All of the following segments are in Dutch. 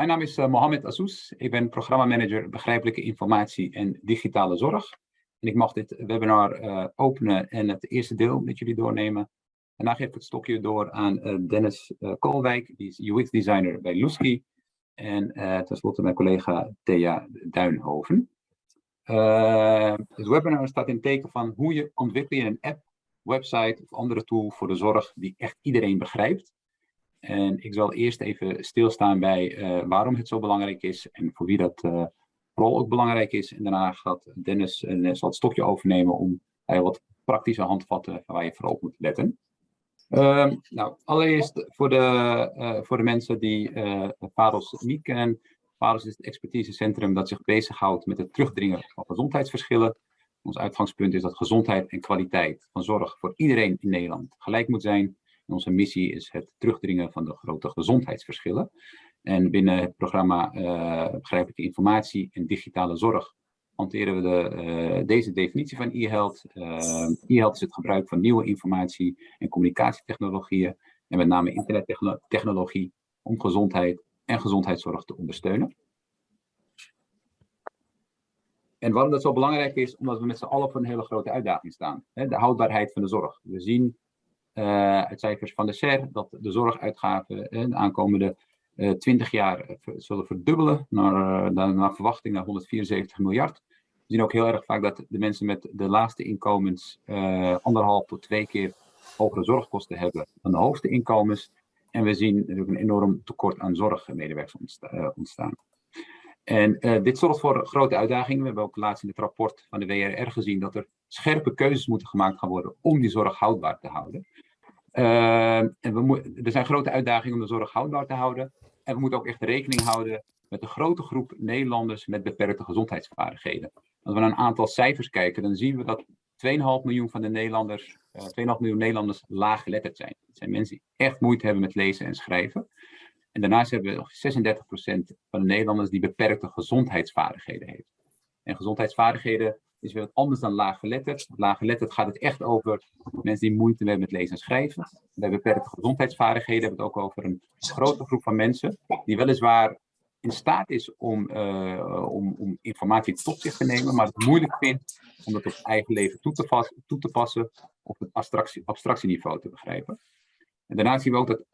Mijn naam is uh, Mohamed Azous. Ik ben programmamanager begrijpelijke informatie en digitale zorg. En ik mag dit webinar uh, openen en het eerste deel met jullie doornemen. Daarna geef ik het stokje door aan uh, Dennis Koolwijk, die is UX designer bij Lusky. En tenslotte mijn collega Thea Duinhoven. het webinar staat in teken van hoe je ontwikkelt een app, website of andere tool voor de zorg die echt iedereen begrijpt. En ik zal eerst even stilstaan bij uh, waarom het zo belangrijk is en voor wie dat uh, vooral ook belangrijk is. En daarna gaat Dennis, uh, zal het stokje overnemen om wat praktische handvatten waar je vooral op moet letten. Ehm, nou, allereerst voor de, voor de mensen die PADOS niet kennen. PADOS is het expertisecentrum dat zich bezighoudt met het terugdringen van gezondheidsverschillen. Ons uitgangspunt is dat gezondheid en kwaliteit van zorg voor iedereen in Nederland gelijk moet zijn onze missie is het terugdringen van de grote gezondheidsverschillen. En binnen het programma uh, Begrijpelijke Informatie en Digitale Zorg hanteren we de, uh, deze definitie van e-health. Uh, e-health is het gebruik van nieuwe informatie- en communicatietechnologieën en met name internettechnologie om gezondheid en gezondheidszorg te ondersteunen. En waarom dat zo belangrijk is, omdat we met z'n allen voor een hele grote uitdaging staan. De houdbaarheid van de zorg. We zien uit cijfers van de SER dat de zorguitgaven uh, de aankomende uh, 20 jaar zullen verdubbelen naar, naar verwachting naar 174 miljard. We zien ook heel erg vaak dat de mensen met de laagste inkomens anderhalf tot twee keer hogere zorgkosten hebben dan de hoogste inkomens. En we zien natuurlijk een enorm tekort aan zorgmedewerkers ontstaan. En dit zorgt voor grote uitdagingen. We hebben ook laatst in het rapport van de WRR gezien dat er scherpe keuzes moeten gemaakt gaan worden om die zorg houdbaar te houden. Uh, en we er zijn grote uitdagingen om de zorg houdbaar te houden. En we moeten ook echt rekening houden met een grote groep Nederlanders met beperkte gezondheidsvaardigheden. Als we naar een aantal cijfers kijken, dan zien we dat 2,5 miljoen van de Nederlanders, uh, eh, 2,5 miljoen Nederlanders laaggeletterd zijn. Het zijn mensen die echt moeite hebben met lezen en schrijven. En daarnaast hebben we nog 36% van de Nederlanders die beperkte gezondheidsvaardigheden heeft. En gezondheidsvaardigheden is weer wat anders dan laaggeletterd. Laaggeletterd gaat het echt over mensen die moeite hebben met lezen en schrijven. Bij beperkte gezondheidsvaardigheden hebben we het ook over een grote groep van mensen die weliswaar in staat is om, uh, om, om, informatie tot zich te nemen, maar het moeilijk vindt om het op eigen leven toe te, passen of het abstractie, abstractieniveau te begrijpen. En daarnaast zien we ook dat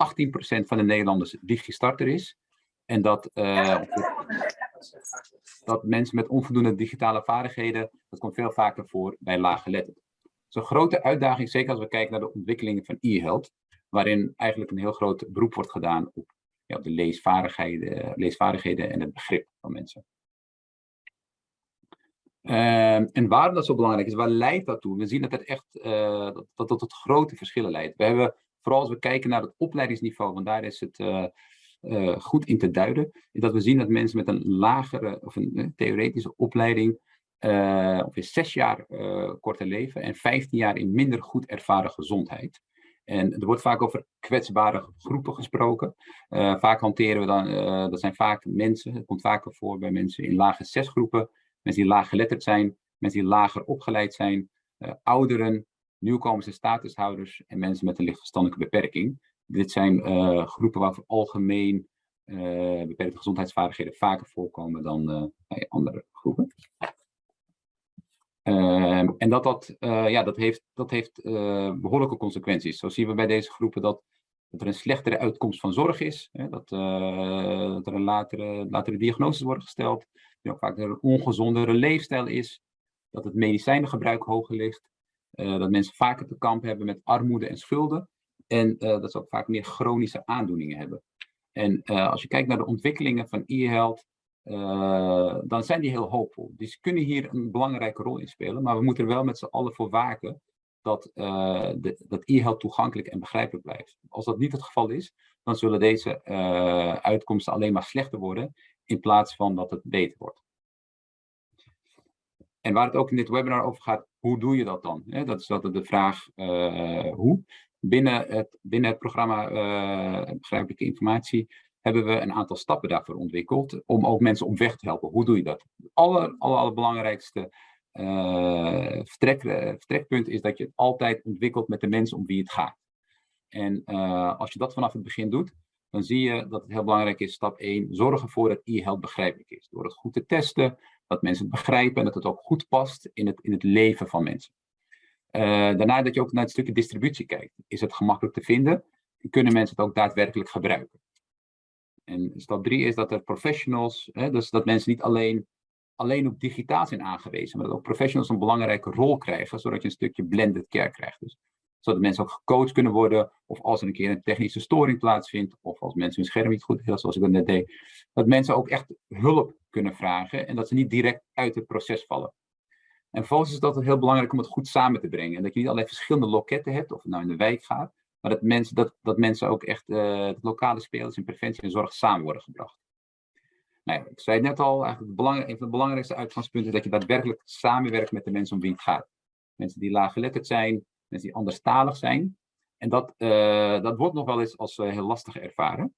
18% van de Nederlanders digistarter is. En dat, uh, dat mensen met onvoldoende digitale vaardigheden, dat komt veel vaker voor bij laaggeletterden. Een grote uitdaging, zeker als we kijken naar de ontwikkelingen van e-health, waarin eigenlijk een heel groot beroep wordt gedaan op, ja, de leesvaardigheden, leesvaardigheden en het begrip van mensen. Uh, en waarom dat zo belangrijk is, waar leidt dat toe? We zien dat het echt uh, dat, dat, tot grote verschillen leidt. We hebben vooral als we kijken naar het opleidingsniveau, want daar is het uh, uh, goed in te duiden, is dat we zien dat mensen met een lagere of een uh, theoretische opleiding uh, ongeveer zes jaar korter leven en 15 jaar in minder goed ervaren gezondheid. En er wordt vaak over kwetsbare groepen gesproken. vaak hanteren we dan, dat zijn vaak mensen, het komt vaker voor bij mensen in lage zesgroepen, mensen die laag geletterd zijn, mensen die lager opgeleid zijn, ouderen, nieuwkomers en statushouders en mensen met een lichtverstandelijke beperking. Dit zijn uh, groepen waar algemeen uh, beperkte gezondheidsvaardigheden vaker voorkomen dan uh, bij andere groepen. Ehm, en dat, dat, ja, dat heeft, dat heeft behoorlijke consequenties. Zo zien we bij deze groepen dat, dat er een slechtere uitkomst van zorg is, hè, dat, dat er een latere, latere diagnoses worden gesteld, dat ook vaak een ongezondere leefstijl is, dat het medicijnengebruik hoger ligt, dat mensen vaker te kampen hebben met armoede en schulden. En uh, dat ze ook vaak meer chronische aandoeningen hebben. En uh, als je kijkt naar de ontwikkelingen van e-health, uh, dan zijn die heel hoopvol. Dus kunnen hier een belangrijke rol in spelen, maar we moeten er wel met z'n allen voor waken dat, dat e-health toegankelijk en begrijpelijk blijft. Als dat niet het geval is, dan zullen deze uitkomsten alleen maar slechter worden, in plaats van dat het beter wordt. En waar het ook in dit webinar over gaat, hoe doe je dat dan? dat is altijd de vraag hoe binnen het, binnen programma uh, Begrijpelijke Informatie hebben we een aantal stappen daarvoor ontwikkeld om ook mensen op weg te helpen. Hoe doe je dat? Het aller, aller, allerbelangrijkste uh, vertrek, uh, vertrekpunt is dat je het altijd ontwikkelt met de mensen om wie het gaat. En als je dat vanaf het begin doet, dan zie je dat het heel belangrijk is, stap 1, zorg ervoor dat e-health begrijpelijk is. Door het goed te testen, dat mensen het begrijpen en dat het ook goed past in het, in het leven van mensen. Uh, daarna dat je ook naar het stukje distributie kijkt. Is het gemakkelijk te vinden? Kunnen mensen het ook daadwerkelijk gebruiken? En stap 3 is dat er professionals, hè, dus dat mensen niet alleen, alleen op digitaal zijn aangewezen, maar dat ook professionals een belangrijke rol krijgen, zodat je een stukje blended care krijgt. Dus zodat mensen ook gecoacht kunnen worden, of als er een keer een technische storing plaatsvindt, of als mensen hun scherm niet goed hebben, zoals ik dat net deed, dat mensen ook echt hulp kunnen vragen en dat ze niet direct uit het proces vallen. En vervolgens is dat heel belangrijk om het goed samen te brengen. En dat je niet allerlei verschillende loketten hebt, of het nou in de wijk gaat, maar dat mensen, dat, dat mensen ook echt uh, lokale spelers in preventie en zorg samen worden gebracht. Nou ik zei het net al, eigenlijk belang, een van de belangrijkste uitgangspunten is dat je daadwerkelijk samenwerkt met de mensen om wie het gaat. Mensen die laaggeletterd zijn, mensen die anderstalig zijn. En dat, uh, dat wordt nog wel eens als uh, heel lastig ervaren.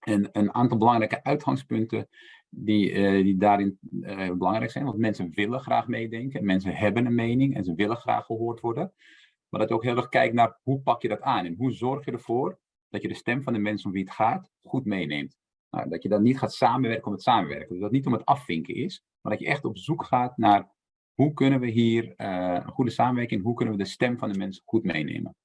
En een aantal belangrijke uitgangspunten die, uh, die daarin belangrijk zijn. Want mensen willen graag meedenken. Mensen hebben een mening en ze willen graag gehoord worden. Maar dat je ook heel erg kijkt naar hoe pak je dat aan. En hoe zorg je ervoor dat je de stem van de mensen om wie het gaat goed meeneemt. Nou, dat je dan niet gaat samenwerken om het samenwerken. Dus dat het niet om het afvinken is. Maar dat je echt op zoek gaat naar hoe kunnen we hier uh, een goede samenwerking, hoe kunnen we de stem van de mensen goed meenemen.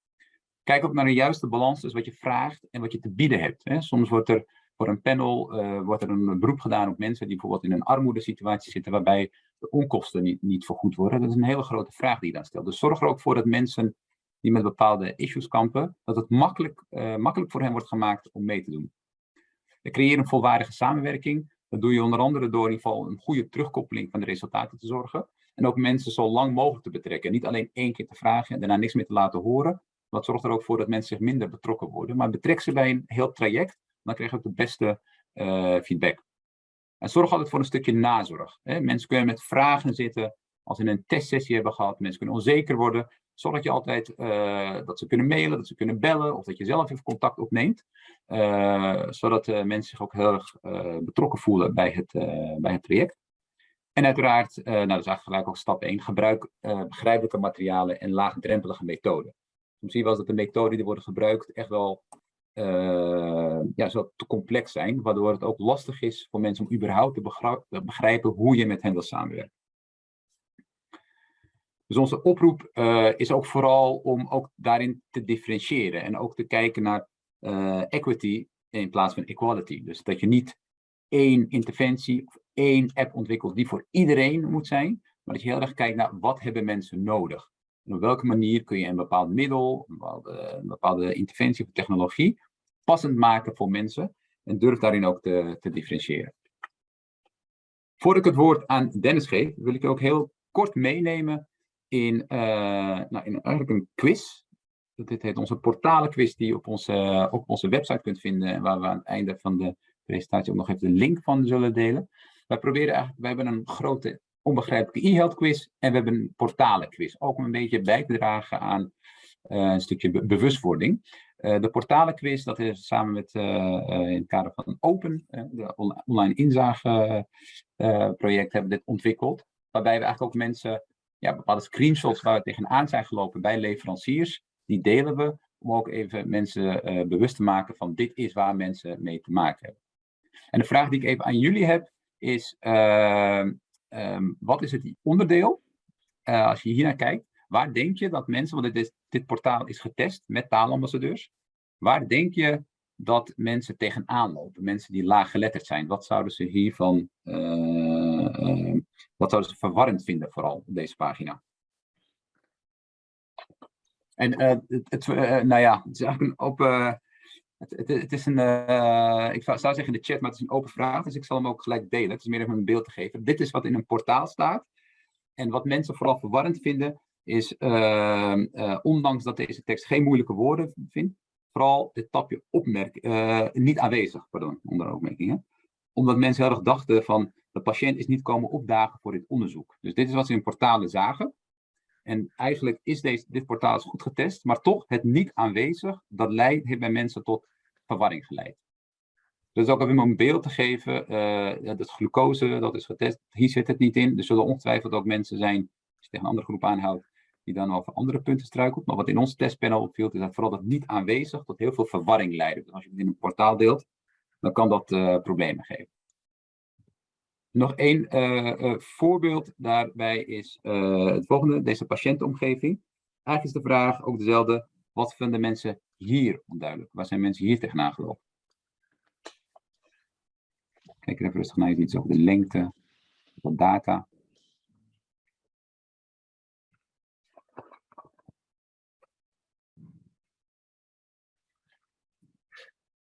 Kijk ook naar een juiste balans tussen wat je vraagt en wat je te bieden hebt. Hè. Soms wordt er voor een panel uh, wordt er een beroep gedaan op mensen die bijvoorbeeld in een armoedesituatie zitten, waarbij de onkosten niet, niet vergoed worden. Dat is een hele grote vraag die je dan stelt. Dus zorg er ook voor dat mensen die met bepaalde issues kampen, dat het makkelijk, uh, makkelijk voor hen wordt gemaakt om mee te doen. Creëer een volwaardige samenwerking. Dat doe je onder andere door in ieder geval een goede terugkoppeling van de resultaten te zorgen. En ook mensen zo lang mogelijk te betrekken. Niet alleen één keer te vragen en daarna niks meer te laten horen. Dat zorgt er ook voor dat mensen zich minder betrokken worden. Maar betrek ze bij een heel traject, dan krijg je ook de beste uh, feedback. En zorg altijd voor een stukje nazorg. Hè. Mensen kunnen met vragen zitten als ze een testsessie hebben gehad. Mensen kunnen onzeker worden. Zorg dat je altijd uh, dat ze kunnen mailen, dat ze kunnen bellen of dat je zelf even contact opneemt. Uh, zodat mensen zich ook heel erg betrokken voelen bij het, bij het traject. En uiteraard, nou dat is eigenlijk gelijk ook stap 1, gebruik begrijpelijke materialen en laagdrempelige methoden. Soms zie je wel dat de methoden die worden gebruikt echt wel uh, ja, zo te complex zijn, waardoor het ook lastig is voor mensen om überhaupt te begrijpen hoe je met hen wil samenwerken. Dus onze oproep is ook vooral om ook daarin te differentiëren en ook te kijken naar equity in plaats van equality. Dus dat je niet één interventie of één app ontwikkelt die voor iedereen moet zijn, maar dat je heel erg kijkt naar wat hebben mensen nodig. En op welke manier kun je een bepaald middel, een bepaalde, interventie of technologie passend maken voor mensen en durf daarin ook te, te differentiëren. Voordat ik het woord aan Dennis geef, wil ik je ook heel kort meenemen in, uh, nou, in eigenlijk een quiz. Dit heet onze portalenquiz die je op onze, op onze website kunt vinden, waar we aan het einde van de presentatie ook nog even de link van zullen delen. Wij proberen eigenlijk, wij hebben een grote onbegrijpelijke e-health quiz en we hebben een portalen quiz. Ook om een beetje bij te dragen aan uh, een stukje bewustwording. Uh, de portalen quiz, dat is samen met uh, in het kader van Open, de online inzage project, hebben we dit ontwikkeld. Waarbij we eigenlijk ook mensen, ja, bepaalde screenshots waar we tegenaan zijn gelopen bij leveranciers, die delen we om ook even mensen bewust te maken van dit is waar mensen mee te maken hebben. En de vraag die ik even aan jullie heb, is um, wat is het onderdeel, uh, als je hier naar kijkt, waar denk je dat mensen, want dit, dit portaal is getest met taalambassadeurs, waar denk je dat mensen tegenaan lopen, mensen die laaggeletterd zijn, wat zouden ze hiervan, uh, wat zouden ze verwarrend vinden vooral op deze pagina? En het, het nou ja, het is eigenlijk een open het, het, is een, uh, ik zou, zeggen in de chat, maar het is een open vraag, dus ik zal hem ook gelijk delen. Het is meer om een beeld te geven. Dit is wat in een portaal staat. En wat mensen vooral verwarrend vinden, is, uh, uh, ondanks dat deze tekst geen moeilijke woorden vindt, vooral dit tapje opmerk, niet aanwezig, pardon, onder opmerkingen. Omdat mensen heel erg dachten van, de patiënt is niet komen opdagen voor dit onderzoek. Dus dit is wat ze in portalen zagen. En eigenlijk is deze, dit portaal goed getest, maar toch het niet aanwezig, dat leidt, heeft bij mensen tot verwarring geleid. Dus ook om een beeld te geven, uh, dat glucose, dat is getest, hier zit het niet in. Er zullen ongetwijfeld ook mensen zijn, als je tegen een andere groep aanhoudt, die dan over andere punten struikelt. Maar wat in ons testpanel opviel, is dat vooral dat niet aanwezig tot heel veel verwarring leidt. Dus als je het in een portaal deelt, dan kan dat uh, problemen geven. Nog één uh, uh, voorbeeld daarbij is het volgende, deze patiëntenomgeving. Eigenlijk is de vraag ook dezelfde, wat vinden mensen hier onduidelijk? Waar zijn mensen hier tegenaan gelopen? Kijk even rustig naar iets over de lengte, wat data.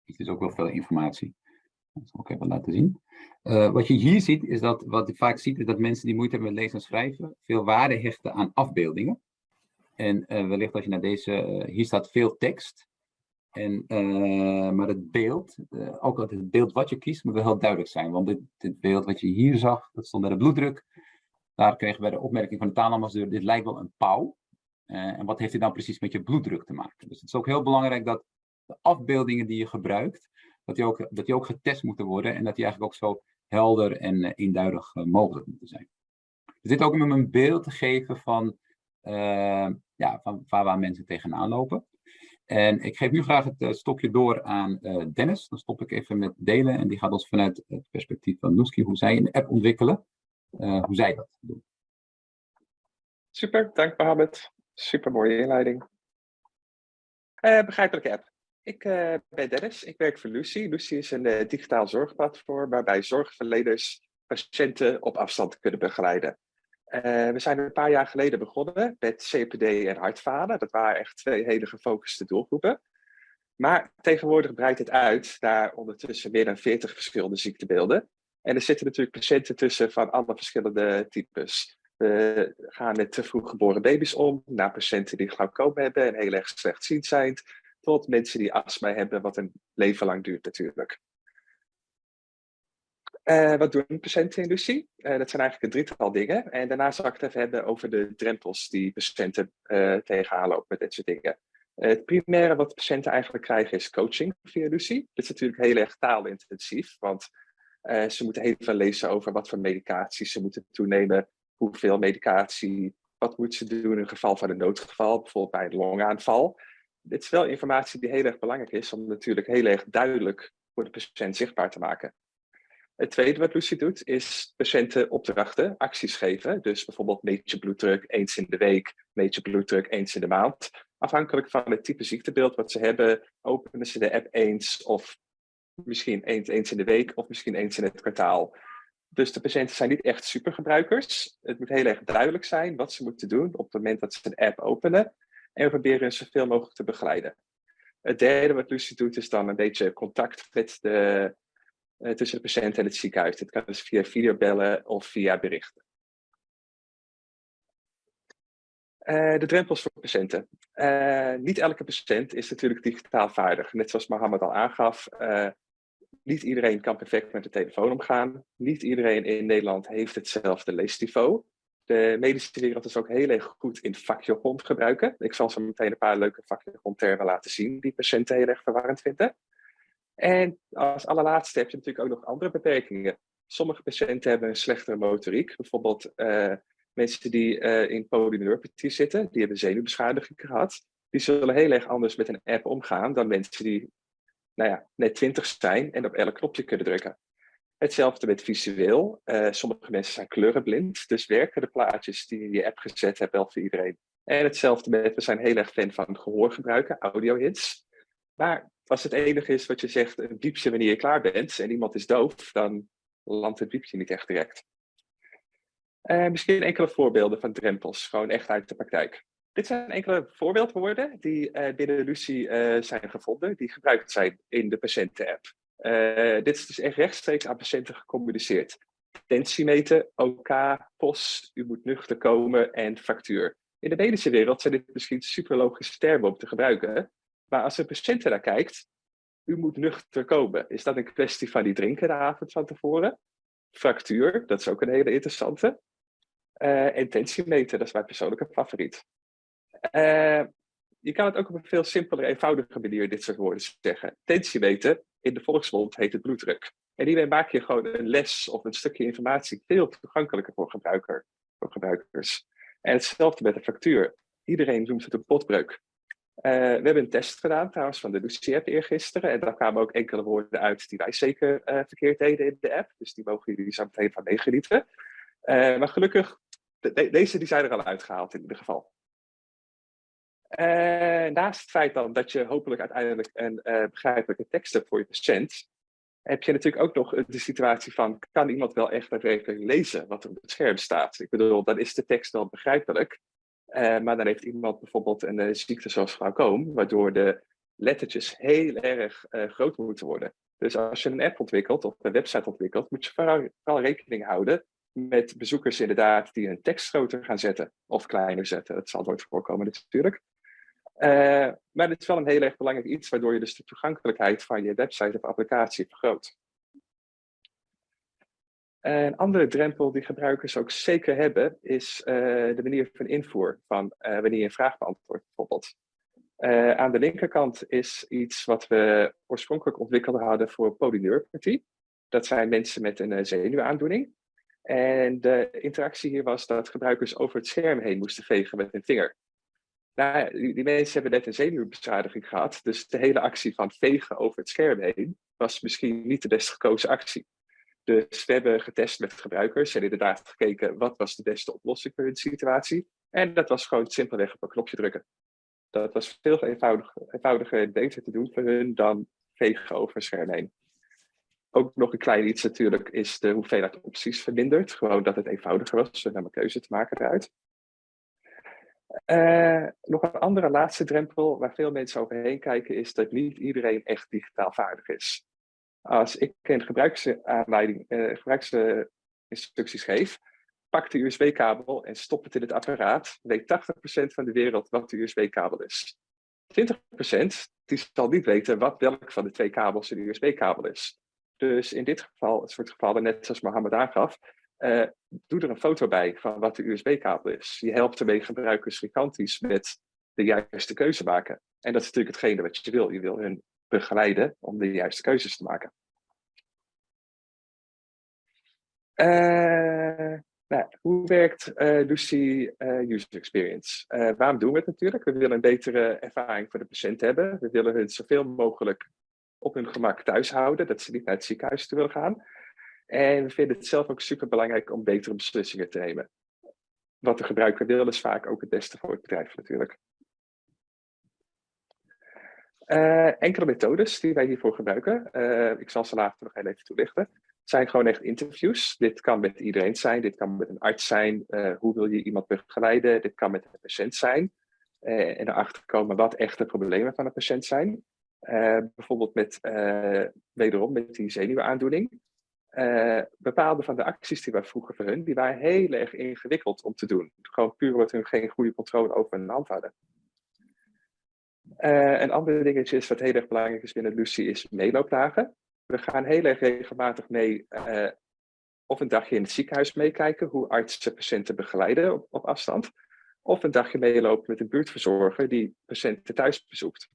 Het is ook wel veel informatie. Dat zal ik even laten zien. Uh, wat je hier ziet, is dat, wat je vaak ziet, is dat mensen die moeite hebben met lezen en schrijven, veel waarde hechten aan afbeeldingen. En uh, wellicht als je naar deze, uh, hier staat veel tekst. En, maar het beeld, ook het beeld wat je kiest, moet wel heel duidelijk zijn. Want dit, dit beeld wat je hier zag, dat stond bij de bloeddruk. Daar kregen we de opmerking van de taalambassadeur, dit lijkt wel een pauw. en wat heeft dit nou precies met je bloeddruk te maken? Dus het is ook heel belangrijk dat de afbeeldingen die je gebruikt, dat die ook, dat die ook getest moeten worden en dat die eigenlijk ook zo helder en uh, eenduidig uh, mogelijk moeten zijn. Er zit ook om een beeld te geven van, uh, ja, van waar, waar mensen tegenaan lopen. En ik geef nu graag het stokje door aan Dennis. Dan stop ik even met delen en die gaat ons vanuit het perspectief van Noeski, hoe zij een app ontwikkelen, hoe zij dat doen. Super, dank Mohamed. Super mooie inleiding. begrijpelijke app. Ik uh, ben Dennis, ik werk voor Lucy. Lucy is een uh, digitaal zorgplatform waarbij zorgverleners patiënten op afstand kunnen begeleiden. Uh, we zijn een paar jaar geleden begonnen met CPD en hartfalen. Dat waren echt twee hele gefocuste doelgroepen. Maar tegenwoordig breidt het uit naar ondertussen meer dan 40 verschillende ziektebeelden. En er zitten natuurlijk patiënten tussen van alle verschillende types. We gaan met te vroeg geboren baby's om, naar patiënten die glaucoom hebben en heel erg slechtziend zijn, tot mensen die astma hebben, wat een leven lang duurt natuurlijk. Uh, wat doen patiënten in Lucie? Uh, dat zijn eigenlijk een drietal dingen. En daarna zal ik het even hebben over de drempels die patiënten uh, tegenaan lopen met dit soort dingen. het primaire wat patiënten eigenlijk krijgen is coaching via Lucie. Dit is natuurlijk heel erg taalintensief, want ze moeten heel veel lezen over wat voor medicatie ze moeten toenemen, hoeveel medicatie, wat moeten ze doen in geval van een noodgeval, bijvoorbeeld bij een longaanval dit is wel informatie die heel erg belangrijk is om natuurlijk heel erg duidelijk voor de patiënt zichtbaar te maken. Het tweede wat Lucie doet, is patiënten opdrachten, acties geven. Dus bijvoorbeeld meet je bloeddruk eens in de week, meet je bloeddruk eens in de maand. Afhankelijk van het type ziektebeeld wat ze hebben, openen ze de app eens of misschien eens, eens in de week of misschien eens in het kwartaal. Dus de patiënten zijn niet echt supergebruikers. Het moet heel erg duidelijk zijn wat ze moeten doen op het moment dat ze een app openen. En we proberen zoveel mogelijk te begeleiden. Het derde wat Lucie doet is dan een beetje contact met de, uh, tussen de patiënt en het ziekenhuis. Dit kan dus via videobellen of via berichten. Uh, de drempels voor patiënten. Uh, niet elke patiënt is natuurlijk digitaal vaardig. Net zoals Mohammed al aangaf, niet iedereen kan perfect met de telefoon omgaan. Niet iedereen in Nederland heeft hetzelfde leesniveau. De medische wereld is ook heel erg goed in vakjargon gebruiken. Ik zal zo meteen een paar leuke vakjargon-termen laten zien die patiënten heel erg verwarrend vinden. En als allerlaatste heb je natuurlijk ook nog andere beperkingen. Sommige patiënten hebben een slechtere motoriek. Bijvoorbeeld uh, mensen die uh, in polyneuropathie zitten, die hebben zenuwbeschadiging gehad. Die zullen heel erg anders met een app omgaan dan mensen die nou ja, net twintig zijn en op elk knopje kunnen drukken. Hetzelfde met visueel. Uh, sommige mensen zijn kleurenblind, dus werken de plaatjes die je in je app gezet hebt wel voor iedereen. En hetzelfde met, we zijn heel erg fan van gehoorgebruiken, audio-hits. Maar als het enige is wat je zegt, een piepje wanneer je klaar bent en iemand is doof, dan landt het piepje niet echt direct. Uh, misschien enkele voorbeelden van drempels, gewoon echt uit de praktijk. Dit zijn enkele voorbeeldwoorden die uh, binnen Lucie zijn gevonden, die gebruikt zijn in de patiënten-app. Uh, dit is dus echt rechtstreeks aan patiënten gecommuniceerd. Tentiemeter, OK, POS, u moet nuchter komen en factuur. In de medische wereld zijn dit misschien super logische termen om te gebruiken. Maar als een patiënt naar kijkt, u moet nuchter komen. Is dat een kwestie van die drinken de avond van tevoren? Fractuur, dat is ook een hele interessante. Uh, en dat is mijn persoonlijke favoriet. Uh, je kan het ook op een veel simpeler, eenvoudige manier dit soort woorden zeggen. Tentiemeter, in de volksmond heet het bloeddruk. En hiermee maak je gewoon een les of een stukje informatie veel toegankelijker voor, gebruiker, voor gebruikers. En hetzelfde met de factuur. iedereen noemt het een potbreuk. we hebben een test gedaan trouwens van de Lucie-app eergisteren. En daar kwamen ook enkele woorden uit die wij zeker verkeerd deden in de app. Dus die mogen jullie zo meteen van meegenieten. maar gelukkig, deze die zijn er al uitgehaald in ieder geval. Uh, naast het feit dan dat je hopelijk uiteindelijk een uh, begrijpelijke tekst hebt voor je patiënt, heb je natuurlijk ook nog de situatie van, kan iemand wel echt daadwerkelijk lezen wat er op het scherm staat? Ik bedoel, dan is de tekst wel begrijpelijk, uh, maar dan heeft iemand bijvoorbeeld een ziekte zoals glaucoom, waardoor de lettertjes heel erg groot moeten worden. Dus als je een app ontwikkelt of een website ontwikkelt, moet je vooral, vooral rekening houden met bezoekers inderdaad die hun tekst groter gaan zetten of kleiner zetten. Dat zal nooit voorkomen natuurlijk. Uh, maar het is wel een heel erg belangrijk iets waardoor je dus de toegankelijkheid van je website of applicatie vergroot. Een andere drempel die gebruikers ook zeker hebben, is uh, de manier van invoer van wanneer je een vraag beantwoordt bijvoorbeeld. aan de linkerkant is iets wat we oorspronkelijk ontwikkeld hadden voor polyneuropathie. Dat zijn mensen met een zenuwaandoening. En de interactie hier was dat gebruikers over het scherm heen moesten vegen met hun vinger. Nou, die, mensen hebben net een zenuwbeschadiging gehad, dus de hele actie van vegen over het scherm heen was misschien niet de best gekozen actie. Dus we hebben getest met gebruikers en inderdaad gekeken wat was de beste oplossing voor hun situatie. En dat was gewoon simpelweg op een knopje drukken. Dat was veel eenvoudiger, eenvoudiger en beter te doen voor hun dan vegen over het scherm heen. Ook nog een klein iets natuurlijk is de hoeveelheid opties verminderd. Gewoon dat het eenvoudiger was om een keuze te maken eruit. Uh, nog een andere laatste drempel waar veel mensen overheen kijken is dat niet iedereen echt digitaal vaardig is. Als ik een gebruiksaanleiding, uh, gebruiksinstructies geef, pak de USB-kabel en stop het in het apparaat, weet 80% van de wereld wat de USB-kabel is. 20% die zal niet weten wat welk van de twee kabels een USB-kabel is. Dus in dit geval, het soort gevallen, net zoals Mohammed aangaf, uh, doe er een foto bij van wat de USB-kabel is. Je helpt ermee gebruikers gigantisch met de juiste keuze maken. En dat is natuurlijk hetgene wat je wil. Je wil hun begeleiden om de juiste keuzes te maken. Uh, nou, hoe werkt uh, Lucy User Experience? waarom doen we het natuurlijk? We willen een betere ervaring voor de patiënt hebben. We willen hun zoveel mogelijk op hun gemak thuis houden, dat ze niet naar het ziekenhuis toe willen gaan. En we vinden het zelf ook super belangrijk om betere beslissingen te nemen. Wat de gebruiker wil is vaak ook het beste voor het bedrijf natuurlijk. Uh, enkele methodes die wij hiervoor gebruiken, uh, ik zal ze later nog heel even toelichten, zijn gewoon echt interviews. Dit kan met iedereen zijn, dit kan met een arts zijn. Uh, hoe wil je iemand begeleiden? Dit kan met een patiënt zijn. en erachter komen wat echte problemen van een patiënt zijn. bijvoorbeeld met, wederom met die zenuwaandoening. Uh, bepaalde van de acties die wij vroegen voor hun, die waren heel erg ingewikkeld om te doen. Gewoon puur omdat hun geen goede controle over hun hand hadden. Uh, een ander dingetje is wat heel erg belangrijk is binnen Lucy, is meeloopdagen. We gaan heel erg regelmatig mee, uh, of een dagje in het ziekenhuis meekijken, hoe artsen patiënten begeleiden op, op afstand. Of een dagje meelopen met een buurtverzorger die patiënten thuis bezoekt.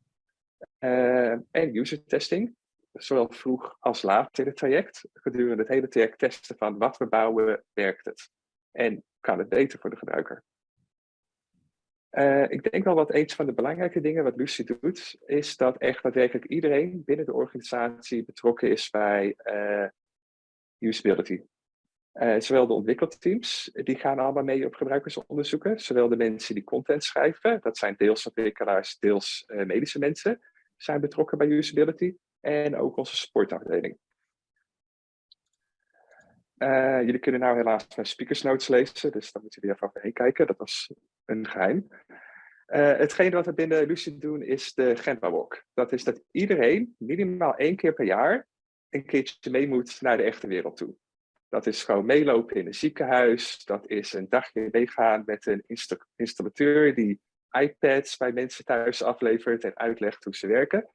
en user testing zowel vroeg als laat in het traject, gedurende het hele traject testen van wat we bouwen, werkt het? En kan het beter voor de gebruiker? Uh, ik denk wel wat een van de belangrijke dingen wat Lucy doet, is dat echt daadwerkelijk iedereen binnen de organisatie betrokken is bij uh, usability. Uh, zowel de ontwikkelteams, die gaan allemaal mee op gebruikersonderzoeken, zowel de mensen die content schrijven, dat zijn deels ontwikkelaars, deels medische mensen, zijn betrokken bij usability en ook onze supportafdeling. Uh, jullie kunnen nou helaas mijn speakers notes lezen, dus dan moeten jullie even overheen kijken. Dat was een geheim. Uh, hetgene wat we binnen Lucie doen is de Gemba Walk. Dat is dat iedereen minimaal één keer per jaar een keertje mee moet naar de echte wereld toe. Dat is gewoon meelopen in een ziekenhuis. Dat is een dagje meegaan met een installateur die iPads bij mensen thuis aflevert en uitlegt hoe ze werken.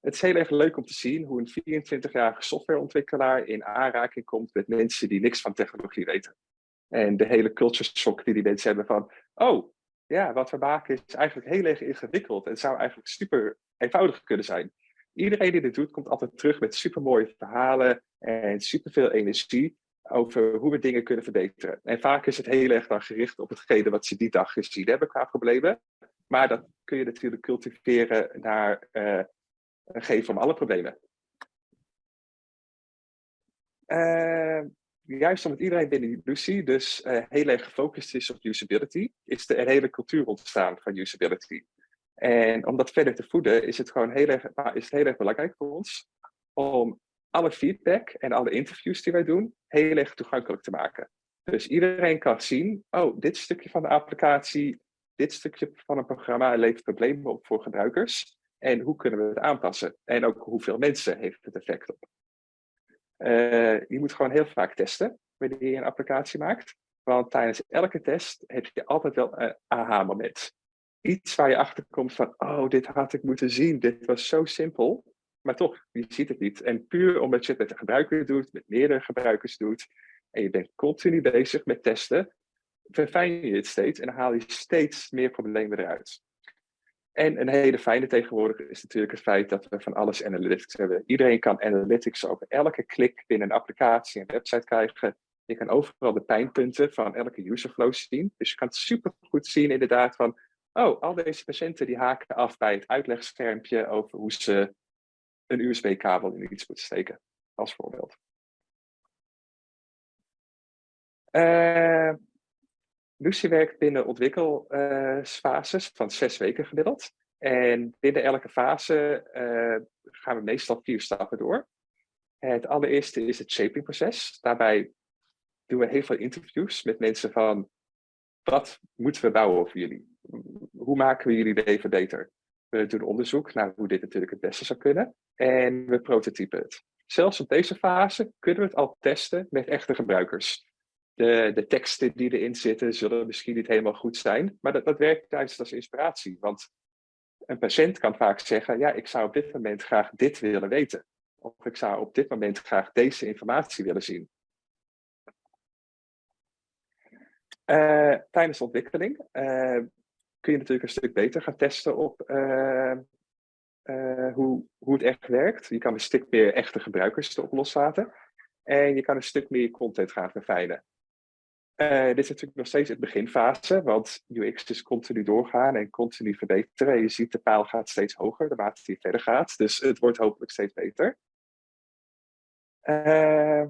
Het is heel erg leuk om te zien hoe een 24-jarige softwareontwikkelaar in aanraking komt met mensen die niks van technologie weten. En de hele culture shock die die mensen hebben van, oh, ja, wat we maken is eigenlijk heel erg ingewikkeld en zou eigenlijk super eenvoudig kunnen zijn. Iedereen die dit doet, komt altijd terug met super mooie verhalen en superveel energie over hoe we dingen kunnen verbeteren. En vaak is het heel erg dan gericht op hetgene wat ze die dag gezien hebben qua problemen. Maar dat kun je natuurlijk cultiveren naar een geven om alle problemen. Uh, juist omdat iedereen binnen Lucy dus uh, heel erg gefocust is op usability, is er een hele cultuur ontstaan van usability. En om dat verder te voeden is het gewoon heel erg, is het heel erg belangrijk voor ons om alle feedback en alle interviews die wij doen heel erg toegankelijk te maken. Dus iedereen kan zien, oh, dit stukje van de applicatie, dit stukje van een programma levert problemen op voor gebruikers. En hoe kunnen we het aanpassen? En ook hoeveel mensen heeft het effect op? Uh, je moet gewoon heel vaak testen wanneer je een applicatie maakt. Want tijdens elke test heb je altijd wel een aha-moment. Iets waar je achter komt van, oh, dit had ik moeten zien. Dit was zo simpel. Maar toch, je ziet het niet. En puur omdat je het met de gebruiker doet, met meerdere gebruikers doet, en je bent continu bezig met testen, verfijn je het steeds en dan haal je steeds meer problemen eruit. En een hele fijne tegenwoordig is natuurlijk het feit dat we van alles analytics hebben. Iedereen kan analytics over elke klik binnen een applicatie en website krijgen. Je kan overal de pijnpunten van elke userflow zien. Dus je kan super goed zien inderdaad van, oh, al deze patiënten die haken af bij het uitlegschermpje over hoe ze een USB-kabel in iets moeten steken, als voorbeeld. Uh, Lucie werkt binnen ontwikkelfases van zes weken gemiddeld. En binnen elke fase uh, gaan we meestal vier stappen door. Het allereerste is het shapingproces. Daarbij doen we heel veel interviews met mensen van wat moeten we bouwen over jullie? Hoe maken we jullie leven beter? We doen onderzoek naar hoe dit natuurlijk het beste zou kunnen. En we prototypen het. Zelfs op deze fase kunnen we het al testen met echte gebruikers de, de teksten die erin zitten zullen misschien niet helemaal goed zijn, maar dat, dat werkt juist als inspiratie. Want een patiënt kan vaak zeggen, ja, ik zou op dit moment graag dit willen weten. Of ik zou op dit moment graag deze informatie willen zien. Uh, tijdens de ontwikkeling uh, kun je natuurlijk een stuk beter gaan testen op uh, hoe, hoe het echt werkt. Je kan een stuk meer echte gebruikers erop loslaten. En je kan een stuk meer content gaan verfijnen. Uh, dit is natuurlijk nog steeds het beginfase, want UX is continu doorgaan en continu verbeteren. Je ziet de paal gaat steeds hoger naarmate die verder gaat, dus het wordt hopelijk steeds beter. Uh,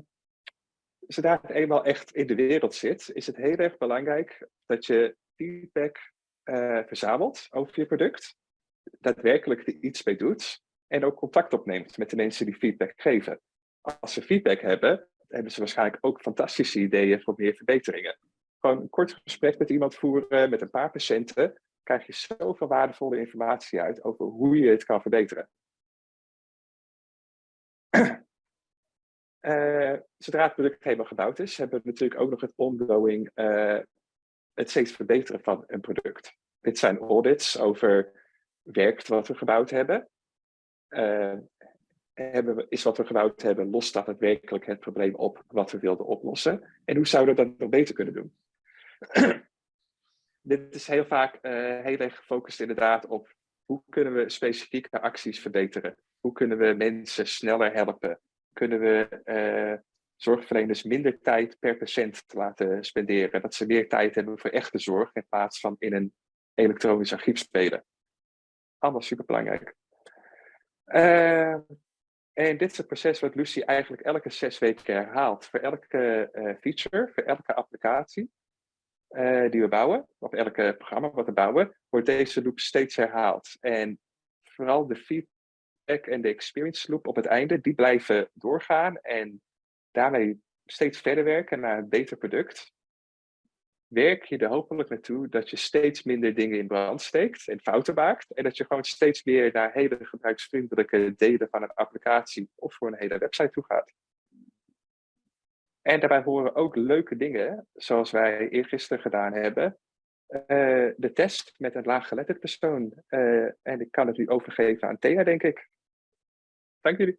zodra het eenmaal echt in de wereld zit, is het heel erg belangrijk dat je feedback uh, verzamelt over je product, daadwerkelijk er iets mee doet en ook contact opneemt met de mensen die feedback geven. Als ze feedback hebben, hebben ze waarschijnlijk ook fantastische ideeën voor meer verbeteringen. Gewoon een kort gesprek met iemand voeren, met een paar patiënten, krijg je zoveel waardevolle informatie uit over hoe je het kan verbeteren. Uh, zodra het product helemaal gebouwd is, hebben we natuurlijk ook nog het ongoing, uh, het steeds verbeteren van een product. Dit zijn audits over werkt wat we gebouwd hebben. Uh, hebben is wat we gebouwd hebben, lost dat het werkelijk het probleem op wat we wilden oplossen? En hoe zouden we dat nog beter kunnen doen? Dit is heel vaak uh, heel erg gefocust inderdaad op hoe kunnen we specifieke acties verbeteren? Hoe kunnen we mensen sneller helpen? Kunnen we uh, zorgverleners minder tijd per patiënt laten spenderen? Dat ze meer tijd hebben voor echte zorg in plaats van in een elektronisch archief spelen. Allemaal superbelangrijk. Uh, en dit is het proces wat Lucy eigenlijk elke zes weken herhaalt. Voor elke uh, feature, voor elke applicatie uh, die we bouwen, of elke programma wat we bouwen, wordt deze loop steeds herhaald. En vooral de feedback en de experience loop op het einde, die blijven doorgaan en daarmee steeds verder werken naar een beter product werk je er hopelijk naartoe dat je steeds minder dingen in brand steekt en fouten maakt. En dat je gewoon steeds meer naar hele gebruiksvriendelijke delen van een applicatie of voor een hele website toe gaat. En daarbij horen ook leuke dingen, zoals wij eergisteren gedaan hebben. Uh, de test met een laaggeletterd persoon. Uh, en ik kan het nu overgeven aan Thea, denk ik. Dank jullie.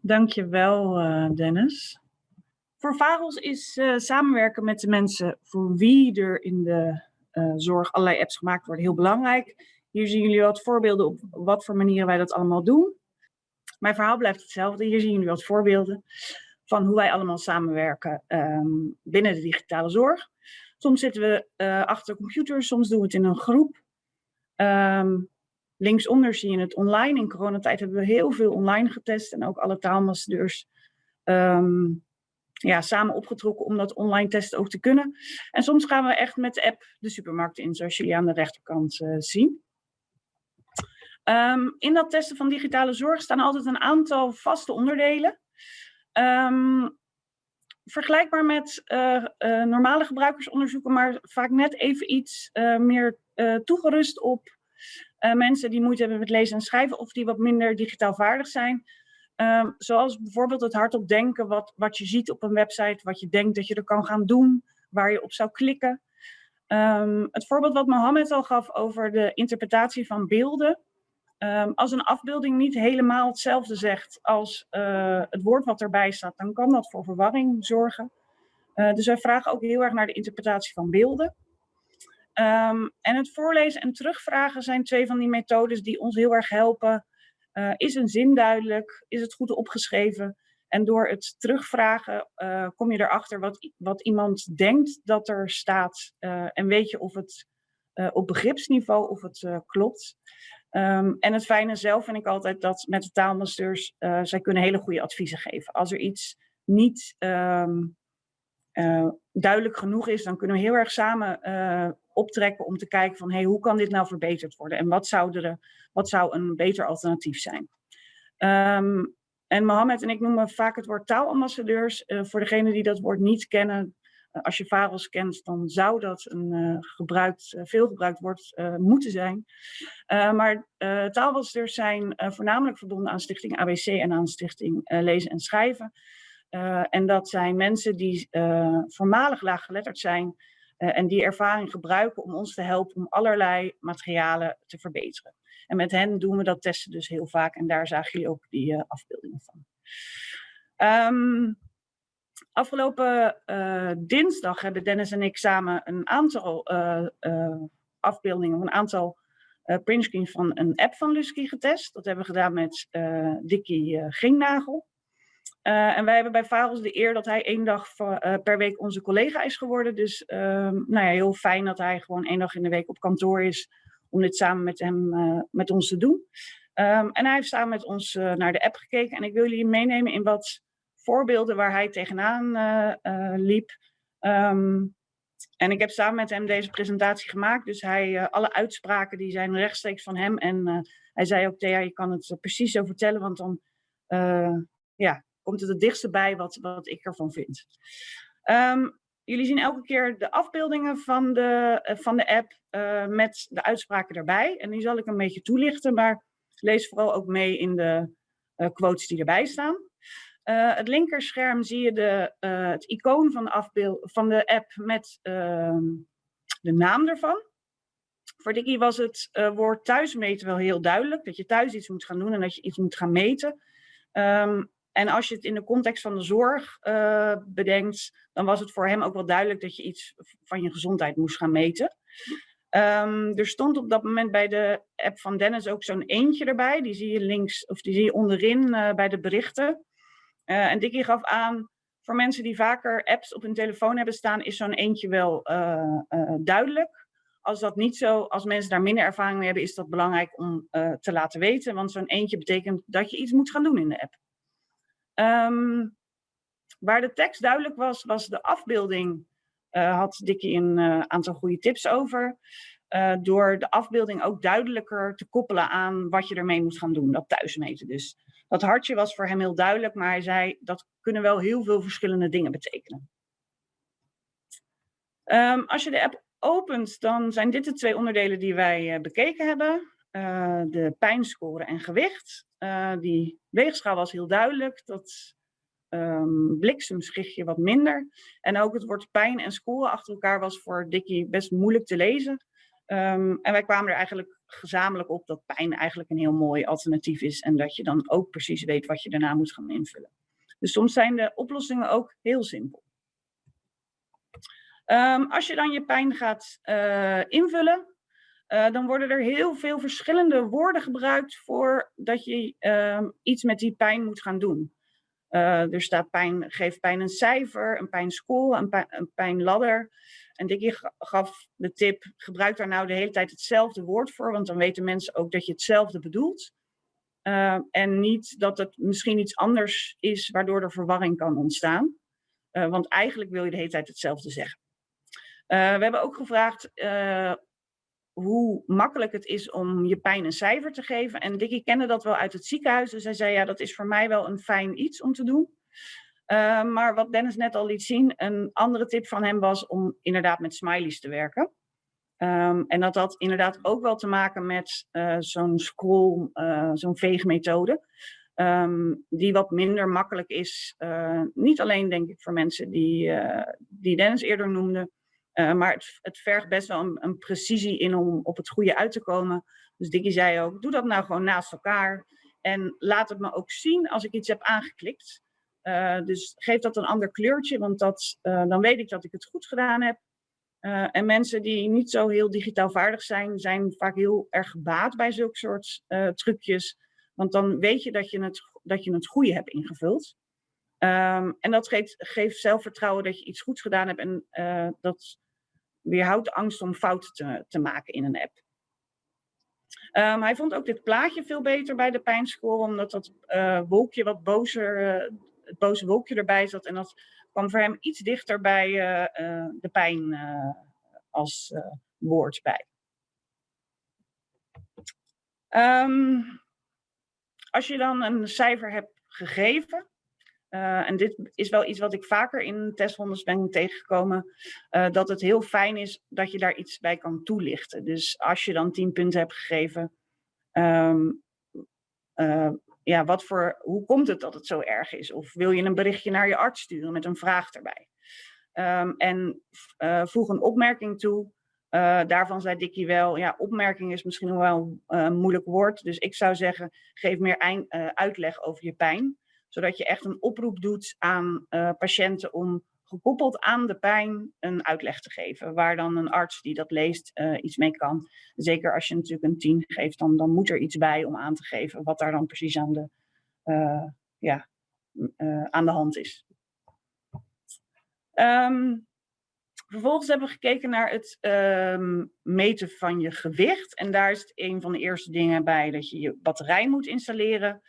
Dankjewel, uh, Dennis. Voor VAROS is uh, samenwerken met de mensen voor wie er in de uh, zorg allerlei apps gemaakt worden heel belangrijk. Hier zien jullie wat voorbeelden op wat voor manieren wij dat allemaal doen. Mijn verhaal blijft hetzelfde. Hier zien jullie wat voorbeelden van hoe wij allemaal samenwerken um, binnen de digitale zorg. Soms zitten we uh, achter de computer, soms doen we het in een groep. Um, linksonder zie je het online. In coronatijd hebben we heel veel online getest en ook alle taalambassadeurs um, ja, samen opgetrokken om dat online testen ook te kunnen. En soms gaan we echt met de app de supermarkt in, zoals jullie aan de rechterkant uh, zien. Um, in dat testen van digitale zorg staan altijd een aantal vaste onderdelen. Um, vergelijkbaar met uh, uh, normale gebruikersonderzoeken, maar vaak net even iets meer toegerust op mensen die moeite hebben met lezen en schrijven of die wat minder digitaal vaardig zijn. Um, zoals bijvoorbeeld het hardop denken, wat, wat je ziet op een website, wat je denkt dat je er kan gaan doen, waar je op zou klikken. Um, het voorbeeld wat Mohammed al gaf over de interpretatie van beelden. Um, als een afbeelding niet helemaal hetzelfde zegt als uh, het woord wat erbij staat, dan kan dat voor verwarring zorgen. Uh, dus wij vragen ook heel erg naar de interpretatie van beelden. En het voorlezen en terugvragen zijn twee van die methodes die ons heel erg helpen. Uh, is een zin duidelijk? Is het goed opgeschreven? En door het terugvragen kom je erachter wat, wat iemand denkt dat er staat. en weet je of het op begripsniveau of het klopt. Um, en het fijne zelf vind ik altijd dat met de taalmasters, zij kunnen hele goede adviezen geven. Als er iets niet uh, duidelijk genoeg is, dan kunnen we heel erg samen optrekken om te kijken van hey, hoe kan dit nou verbeterd worden? En wat zou, er, wat zou een beter alternatief zijn? Um, en Mohammed en ik noemen vaak het woord taalambassadeurs. voor degenen die dat woord niet kennen, uh, als je VAROS kent, dan zou dat een uh, gebruikt, veel gebruikt woord moeten zijn. maar taalwassters zijn voornamelijk verbonden aan Stichting ABC en aan Stichting Lezen en Schrijven. en dat zijn mensen die voormalig laaggeletterd zijn en die ervaring gebruiken om ons te helpen om allerlei materialen te verbeteren. En met hen doen we dat testen dus heel vaak en daar zagen jullie ook die afbeeldingen van. Um, Afgelopen uh, dinsdag hebben Dennis en ik samen een aantal afbeeldingen, een aantal printscreens van een app van Lusky getest. Dat hebben we gedaan met Dickie Gingnagel. En wij hebben bij Varels de eer dat hij één dag per week onze collega is geworden. Dus ehm, nou ja, heel fijn dat hij gewoon één dag in de week op kantoor is om dit samen met, hem, met ons te doen. Um, en hij heeft samen met ons naar de app gekeken. En ik wil jullie meenemen in wat voorbeelden waar hij tegenaan liep. Um, en ik heb samen met hem deze presentatie gemaakt. Dus hij, alle uitspraken die zijn rechtstreeks van hem. En hij zei ook, Thea, je kan het precies zo vertellen, want dan ja, komt het het dichtste bij wat, wat ik ervan vind. Um, jullie zien elke keer de afbeeldingen van de, van de app met de uitspraken erbij. En die zal ik een beetje toelichten, maar lees vooral ook mee in de quotes die erbij staan. Uh, het linkerscherm zie je de, het icoon van de, afbeeld, van de app met uh, de naam ervan. Voor Dickie was het woord thuismeten wel heel duidelijk. Dat je thuis iets moet gaan doen en dat je iets moet gaan meten. Um, en als je het in de context van de zorg bedenkt, dan was het voor hem ook wel duidelijk dat je iets van je gezondheid moest gaan meten. Um, er stond op dat moment bij de app van Dennis ook zo'n eentje erbij. Die zie je links, of die zie je onderin bij de berichten. Uh, en Dickie gaf aan, voor mensen die vaker apps op hun telefoon hebben staan, is zo'n eentje wel duidelijk. Als dat niet zo, als mensen daar minder ervaring mee hebben, is dat belangrijk om te laten weten. Want zo'n eentje betekent dat je iets moet gaan doen in de app. Um, waar de tekst duidelijk was, was de afbeelding. had Dickie een aantal goede tips over. door de afbeelding ook duidelijker te koppelen aan wat je ermee moet gaan doen. Dat thuismeten dus. Dat hartje was voor hem heel duidelijk, maar hij zei dat kunnen wel heel veel verschillende dingen betekenen. Um, als je de app opent, dan zijn dit de twee onderdelen die wij uh, bekeken hebben. Uh, de pijnscore en gewicht. Uh, die weegschaal was heel duidelijk. Dat um, bliksemschichtje wat minder. En ook het woord pijn en score achter elkaar was voor Dickie best moeilijk te lezen. Um, en wij kwamen er eigenlijk gezamenlijk op dat pijn eigenlijk een heel mooi alternatief is. En dat je dan ook precies weet wat je daarna moet gaan invullen. Dus soms zijn de oplossingen ook heel simpel. Um, als je dan je pijn gaat uh, invullen, uh, dan worden er heel veel verschillende woorden gebruikt voor dat je uh, iets met die pijn moet gaan doen. Uh, er staat pijn, geef pijn een cijfer, een pijnscore, een, pijn, een pijnladder. En Dickie gaf de tip, gebruik daar nou de hele tijd hetzelfde woord voor, want dan weten mensen ook dat je hetzelfde bedoelt. Uh, en niet dat het misschien iets anders is waardoor er verwarring kan ontstaan. Want eigenlijk wil je de hele tijd hetzelfde zeggen. We hebben ook gevraagd hoe makkelijk het is om je pijn een cijfer te geven. En Dickie kende dat wel uit het ziekenhuis. Dus hij zei, ja, dat is voor mij wel een fijn iets om te doen. Uh, maar wat Dennis net al liet zien, een andere tip van hem was om inderdaad met smileys te werken. Um, en dat had inderdaad ook wel te maken met uh, zo'n scroll, uh, zo'n veegmethode. Um, die wat minder makkelijk is. niet alleen denk ik voor mensen die, die Dennis eerder noemde. Maar het, het, vergt best wel een, precisie in om op het goede uit te komen. Dus Dickie zei ook, doe dat nou gewoon naast elkaar. En laat het me ook zien als ik iets heb aangeklikt. Uh, dus geef dat een ander kleurtje, want dat, uh, dan weet ik dat ik het goed gedaan heb. En mensen die niet zo heel digitaal vaardig zijn, zijn vaak heel erg gebaat bij zulke soort trucjes. Want dan weet je dat je het, dat je het goede hebt ingevuld. Um, en dat geeft, geeft zelfvertrouwen dat je iets goeds gedaan hebt. En dat weerhoudt angst om fouten te, te maken in een app. Um, hij vond ook dit plaatje veel beter bij de pijnscore, omdat dat wolkje wat bozer het boze wolkje erbij zat. En dat kwam voor hem iets dichter bij uh, de pijn als woord bij. Um, als je dan een cijfer hebt gegeven, uh, en dit is wel iets wat ik vaker in testrondes ben tegengekomen, uh, dat het heel fijn is dat je daar iets bij kan toelichten. Dus als je dan 10 punten hebt gegeven, um, uh, ja, wat voor, hoe komt het dat het zo erg is? Of wil je een berichtje naar je arts sturen met een vraag erbij? Um, en voeg een opmerking toe. Daarvan zei Dickie wel, ja, opmerking is misschien wel een moeilijk woord. Dus ik zou zeggen, geef meer uitleg over je pijn. Zodat je echt een oproep doet aan patiënten om gekoppeld aan de pijn een uitleg te geven. Waar dan een arts die dat leest uh, iets mee kan. Zeker als je natuurlijk een 10 geeft, dan, dan moet er iets bij om aan te geven wat daar dan precies aan de, uh, ja, aan de hand is. Um, vervolgens hebben we gekeken naar het um, meten van je gewicht. En daar is een van de eerste dingen bij dat je je batterij moet installeren.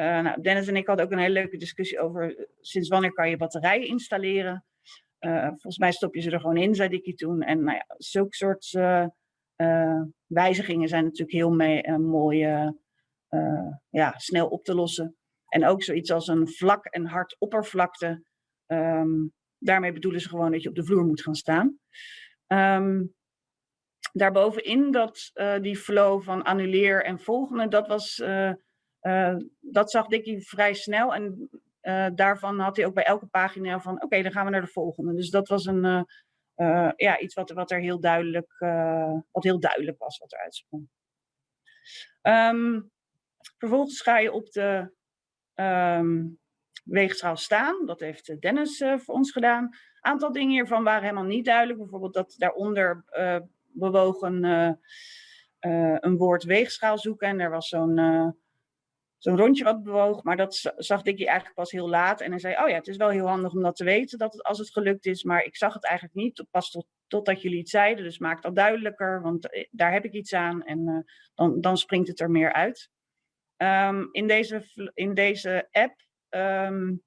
Uh, nou, Dennis en ik hadden ook een hele leuke discussie over eh, sinds wanneer kan je batterijen installeren. Uh, volgens mij stop je ze er gewoon in, zei Dickie toen. En nou ja, zulke soort uh, wijzigingen zijn natuurlijk heel mee, mooi ja, snel op te lossen. En ook zoiets als een vlak en hard oppervlakte. Um, daarmee bedoelen ze gewoon dat je op de vloer moet gaan staan. Um, daarbovenin dat die flow van annuleer en volgende, dat was dat zag Dickie vrij snel en uh, daarvan had hij ook bij elke pagina van oké, dan gaan we naar de volgende. Dus dat was een, uh, ja, iets wat, wat er heel duidelijk, wat heel duidelijk was wat eruit sprong. Um, vervolgens ga je op de um, weegschaal staan. Dat heeft Dennis voor ons gedaan. Aantal dingen hiervan waren helemaal niet duidelijk. Bijvoorbeeld dat daaronder bewogen een woord weegschaal zoeken en er was zo'n zo'n rondje wat bewoog. Maar dat zag Dickie eigenlijk pas heel laat. En hij zei, oh ja, het is wel heel handig om dat te weten, dat het, als het gelukt is. Maar ik zag het eigenlijk niet, pas tot, totdat jullie het zeiden. Dus maak dat duidelijker, want eh, daar heb ik iets aan. En uh, dan, dan springt het er meer uit. Um, in, deze, in deze app um,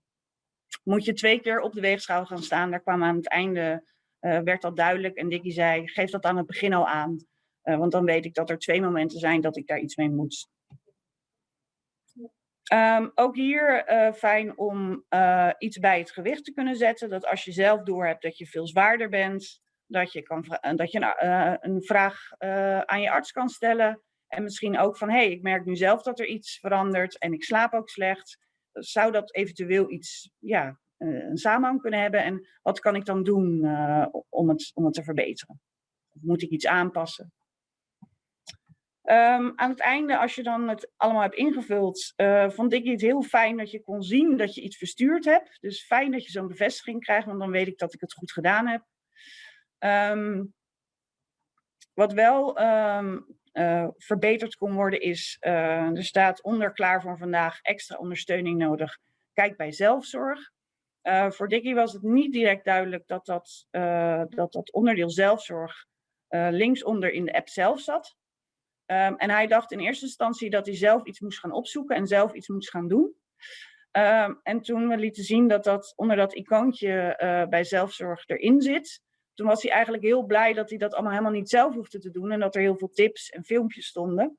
moet je twee keer op de weegschaal gaan staan. Daar kwam aan het einde, uh, werd dat duidelijk. En Dickie zei, geef dat aan het begin al aan. Want dan weet ik dat er twee momenten zijn dat ik daar iets mee moet. Um, ook hier uh, fijn om uh, iets bij het gewicht te kunnen zetten. Dat als je zelf doorhebt dat je veel zwaarder bent, dat je, kan, dat je een vraag aan je arts kan stellen. En misschien ook van, hé, hey, ik merk nu zelf dat er iets verandert en ik slaap ook slecht. Zou dat eventueel iets, ja, een samenhang kunnen hebben? En wat kan ik dan doen om, het, om het te verbeteren? Of moet ik iets aanpassen? Um, aan het einde, als je dan het allemaal hebt ingevuld, uh, vond ik het heel fijn dat je kon zien dat je iets verstuurd hebt. Dus fijn dat je zo'n bevestiging krijgt, want dan weet ik dat ik het goed gedaan heb. Um, wat wel um, uh, verbeterd kon worden is, uh, er staat onder klaar voor vandaag extra ondersteuning nodig. Kijk bij zelfzorg. Voor Dickie was het niet direct duidelijk dat dat, dat, dat onderdeel zelfzorg linksonder in de app zelf zat. Um, en hij dacht in eerste instantie dat hij zelf iets moest gaan opzoeken en zelf iets moest gaan doen. Um, en toen we lieten zien dat dat onder dat icoontje bij zelfzorg erin zit, toen was hij eigenlijk heel blij dat hij dat allemaal helemaal niet zelf hoefde te doen en dat er heel veel tips en filmpjes stonden.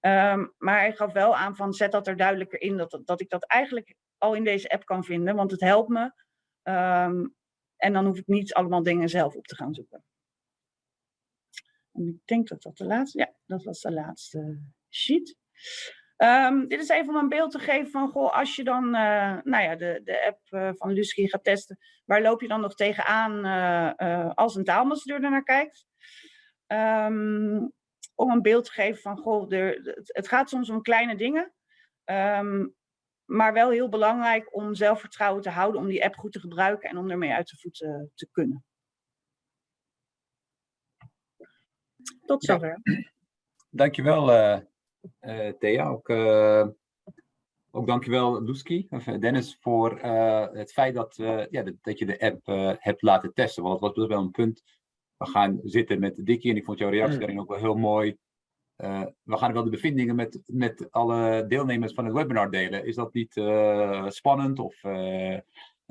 Um, maar hij gaf wel aan van zet dat er duidelijker in, dat, dat ik dat eigenlijk al in deze app kan vinden, want het helpt me. En dan hoef ik niet allemaal dingen zelf op te gaan zoeken. En ik denk dat dat de laatste, ja, dat was de laatste sheet. Um, dit is even om een beeld te geven van, goh, als je dan uh, nou ja, de, de app uh, van Lusky gaat testen, waar loop je dan nog tegenaan uh, als een taalambassadeur er naar kijkt? Um, om een beeld te geven van, goh, het gaat soms om kleine dingen, um, maar wel heel belangrijk om zelfvertrouwen te houden, om die app goed te gebruiken en om ermee uit de voeten te kunnen. Tot zover. Ja. Dankjewel, uh, uh, Thea. Ook, uh, ook dankjewel, Luski, of Dennis, voor het feit dat, ja, dat, dat, je de app hebt laten testen. Want het was wel een punt we gaan zitten met Dickie en ik vond jouw reactie daarin ook wel heel mooi. Uh, we gaan wel de bevindingen met, met alle deelnemers van het webinar delen. Is dat niet uh, spannend? Of uh,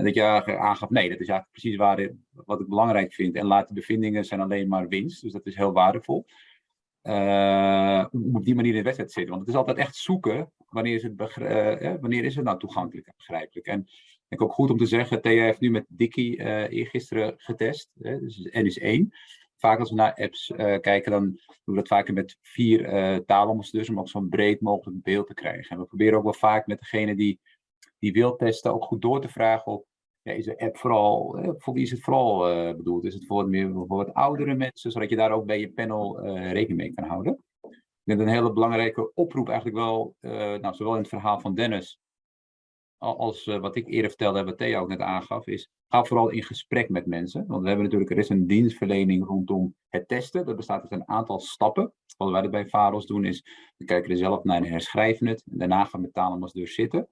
dat je aangaf, nee, dat is eigenlijk precies waar, wat ik belangrijk vind. En laat de bevindingen zijn alleen maar winst. Dus dat is heel waardevol. om op die manier in de wedstrijd te zitten. Want het is altijd echt zoeken, wanneer is het, wanneer is het nou toegankelijk en begrijpelijk. En ik ook goed om te zeggen, Thea heeft nu met Dickie uh, eergisteren getest, hè, dus N is één. Vaak als we naar apps kijken, dan doen we dat vaker met vier taalambassadeurs, om ook zo'n breed mogelijk beeld te krijgen. En we proberen ook wel vaak met degene die, die wil testen, ook goed door te vragen op, is de app vooral, voor wie is het vooral uh, bedoeld? Is het voor meer voor oudere mensen, zodat je daar ook bij je panel rekening mee kan houden? Ik dat een hele belangrijke oproep eigenlijk wel, nou, zowel in het verhaal van Dennis, als uh, wat ik eerder vertelde, wat Theo ook net aangaf, is ga vooral in gesprek met mensen. Want we hebben natuurlijk, er is een dienstverlening rondom het testen. Dat bestaat uit een aantal stappen. Wat wij er bij VAROS doen is, we kijken er zelf naar en herschrijven het. En daarna gaan we talen dus zitten.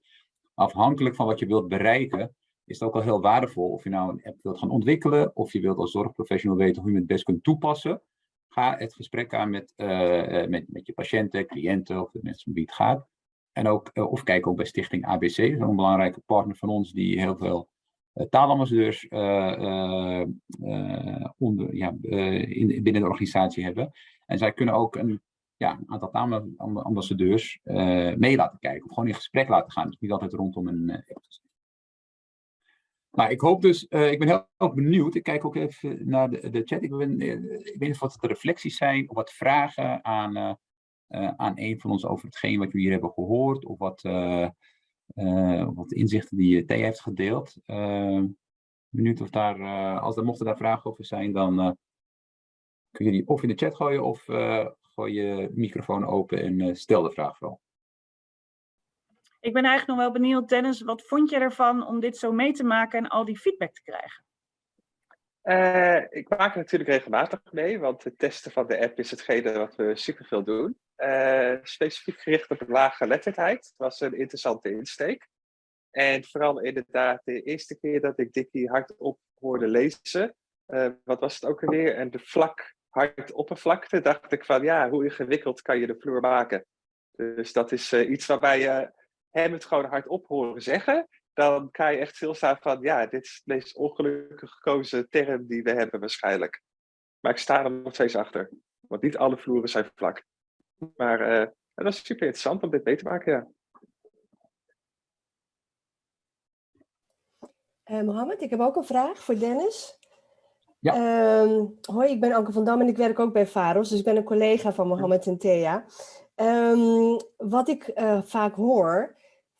Afhankelijk van wat je wilt bereiken, is het ook al heel waardevol of je nou een app wilt gaan ontwikkelen, of je wilt als zorgprofessional weten hoe je het best kunt toepassen. Ga het gesprek aan met, uh, met, met je patiënten, cliënten of de mensen met wie het gaat. En ook, uh, of kijk ook bij Stichting ABC, een belangrijke partner van ons die heel veel uh, taalambassadeurs uh, onder, ja, in, binnen de organisatie hebben. En zij kunnen ook een, ja, aantal taalambassadeurs mee laten kijken, of gewoon in gesprek laten gaan. Dus niet altijd rondom een app nou, ik hoop dus, ik ben heel, benieuwd. Ik kijk ook even naar de, de chat. Ik, ben, ik weet niet of wat reflecties zijn of wat vragen aan uh, aan een van ons over hetgeen wat we hier hebben gehoord, of wat, wat inzichten die Thea heeft gedeeld. benieuwd of daar, als er mochten daar vragen over zijn, dan kun je die of in de chat gooien of gooi je microfoon open en stel de vraag vooral. Ik ben eigenlijk nog wel benieuwd, Dennis, wat vond je ervan om dit zo mee te maken en al die feedback te krijgen? Uh, ik maak er natuurlijk regelmatig mee, want het testen van de app is hetgene wat we superveel doen. Uh, specifiek gericht op lage geletterdheid. Het was een interessante insteek. En vooral inderdaad de eerste keer dat ik Dickie hardop hoorde lezen. Uh, wat was het ook alweer? En de vlak hard oppervlakte, dacht ik van ja, hoe ingewikkeld kan je de vloer maken? Dus dat is iets waarbij je hem het gewoon hardop horen zeggen dan kan je echt stilstaan van, ja, dit is de meest ongelukkig gekozen term die we hebben waarschijnlijk. Maar ik sta er nog steeds achter, want niet alle vloeren zijn vlak. Maar uh, dat is super interessant om dit mee te maken, ja. Uh, Mohammed, ik heb ook een vraag voor Dennis. Ja. Uh, hoi, ik ben Anke van Dam en ik werk ook bij VAROS, dus ik ben een collega van Mohammed en Thea. Um, wat ik uh, vaak hoor,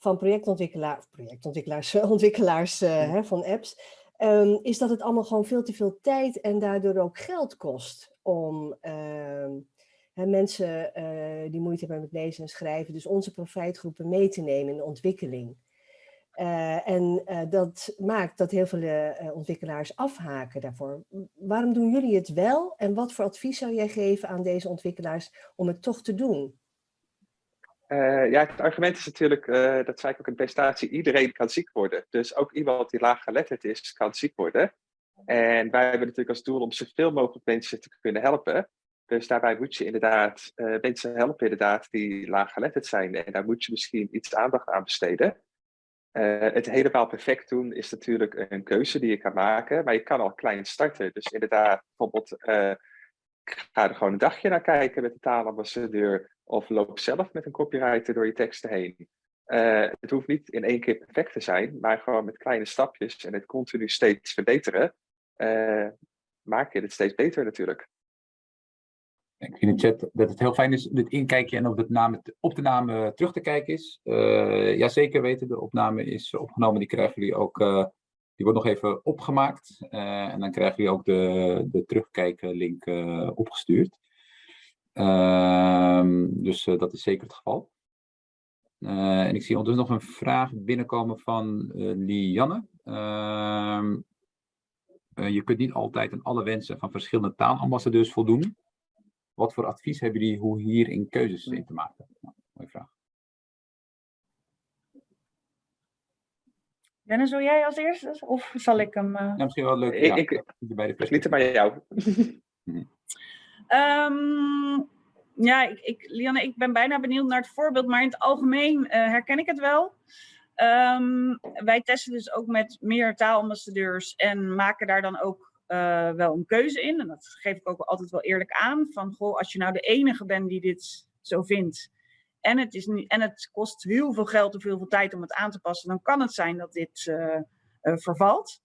van projectontwikkelaars, projectontwikkelaars, ontwikkelaars uh, hè, van apps, um, is dat het allemaal gewoon veel te veel tijd en daardoor ook geld kost om uh, hè, mensen uh, die moeite hebben met lezen en schrijven, dus onze profijtgroepen mee te nemen in de ontwikkeling. Uh, en dat maakt dat heel veel ontwikkelaars afhaken daarvoor. Waarom doen jullie het wel en wat voor advies zou jij geven aan deze ontwikkelaars om het toch te doen? Uh, ja, het argument is natuurlijk, uh, dat zei ik ook in de presentatie, iedereen kan ziek worden. Dus ook iemand die laaggeletterd is, kan ziek worden. En wij hebben natuurlijk als doel om zoveel mogelijk mensen te kunnen helpen. Dus daarbij moet je inderdaad uh, mensen helpen inderdaad die laaggeletterd zijn. En daar moet je misschien iets aandacht aan besteden. het helemaal perfect doen is natuurlijk een keuze die je kan maken. Maar je kan al klein starten. Dus inderdaad, bijvoorbeeld ga er gewoon een dagje naar kijken met de taalambassadeur. Of loop zelf met een copywriter door je teksten heen. Uh, het hoeft niet in één keer perfect te zijn, maar gewoon met kleine stapjes en het continu steeds verbeteren, uh, maak je het steeds beter natuurlijk. Ik zie in de chat dat het heel fijn is, dit inkijkje en op, de naam terug te kijken is. Uh, ja, zeker weten, de opname is opgenomen, die krijgen jullie ook, die wordt nog even opgemaakt. en dan krijgen jullie ook de, de terugkijken-link opgestuurd. Ehm, dus uh, dat is zeker het geval. Uh, en ik zie ondertussen nog een vraag binnenkomen van uh, Lianne. Ehm, je kunt niet altijd aan alle wensen van verschillende taalambassadeurs voldoen. Wat voor advies hebben jullie hoe hierin keuzes in te maken? Nou, mooie vraag. Dennis, wil jij als eerste? Of zal ik hem... Ja, misschien wel leuk. Ik, ja, ik, bij de liet bij jou. Um, ja, ik, ik, Lianne, ik ben bijna benieuwd naar het voorbeeld, maar in het algemeen uh, herken ik het wel. Um, wij testen dus ook met meer taalambassadeurs en maken daar dan ook uh, wel een keuze in. En dat geef ik ook altijd wel eerlijk aan. Van, goh, als je nou de enige bent die dit zo vindt, en het, is niet, en het kost heel veel geld of heel veel tijd om het aan te passen, dan kan het zijn dat dit uh, vervalt.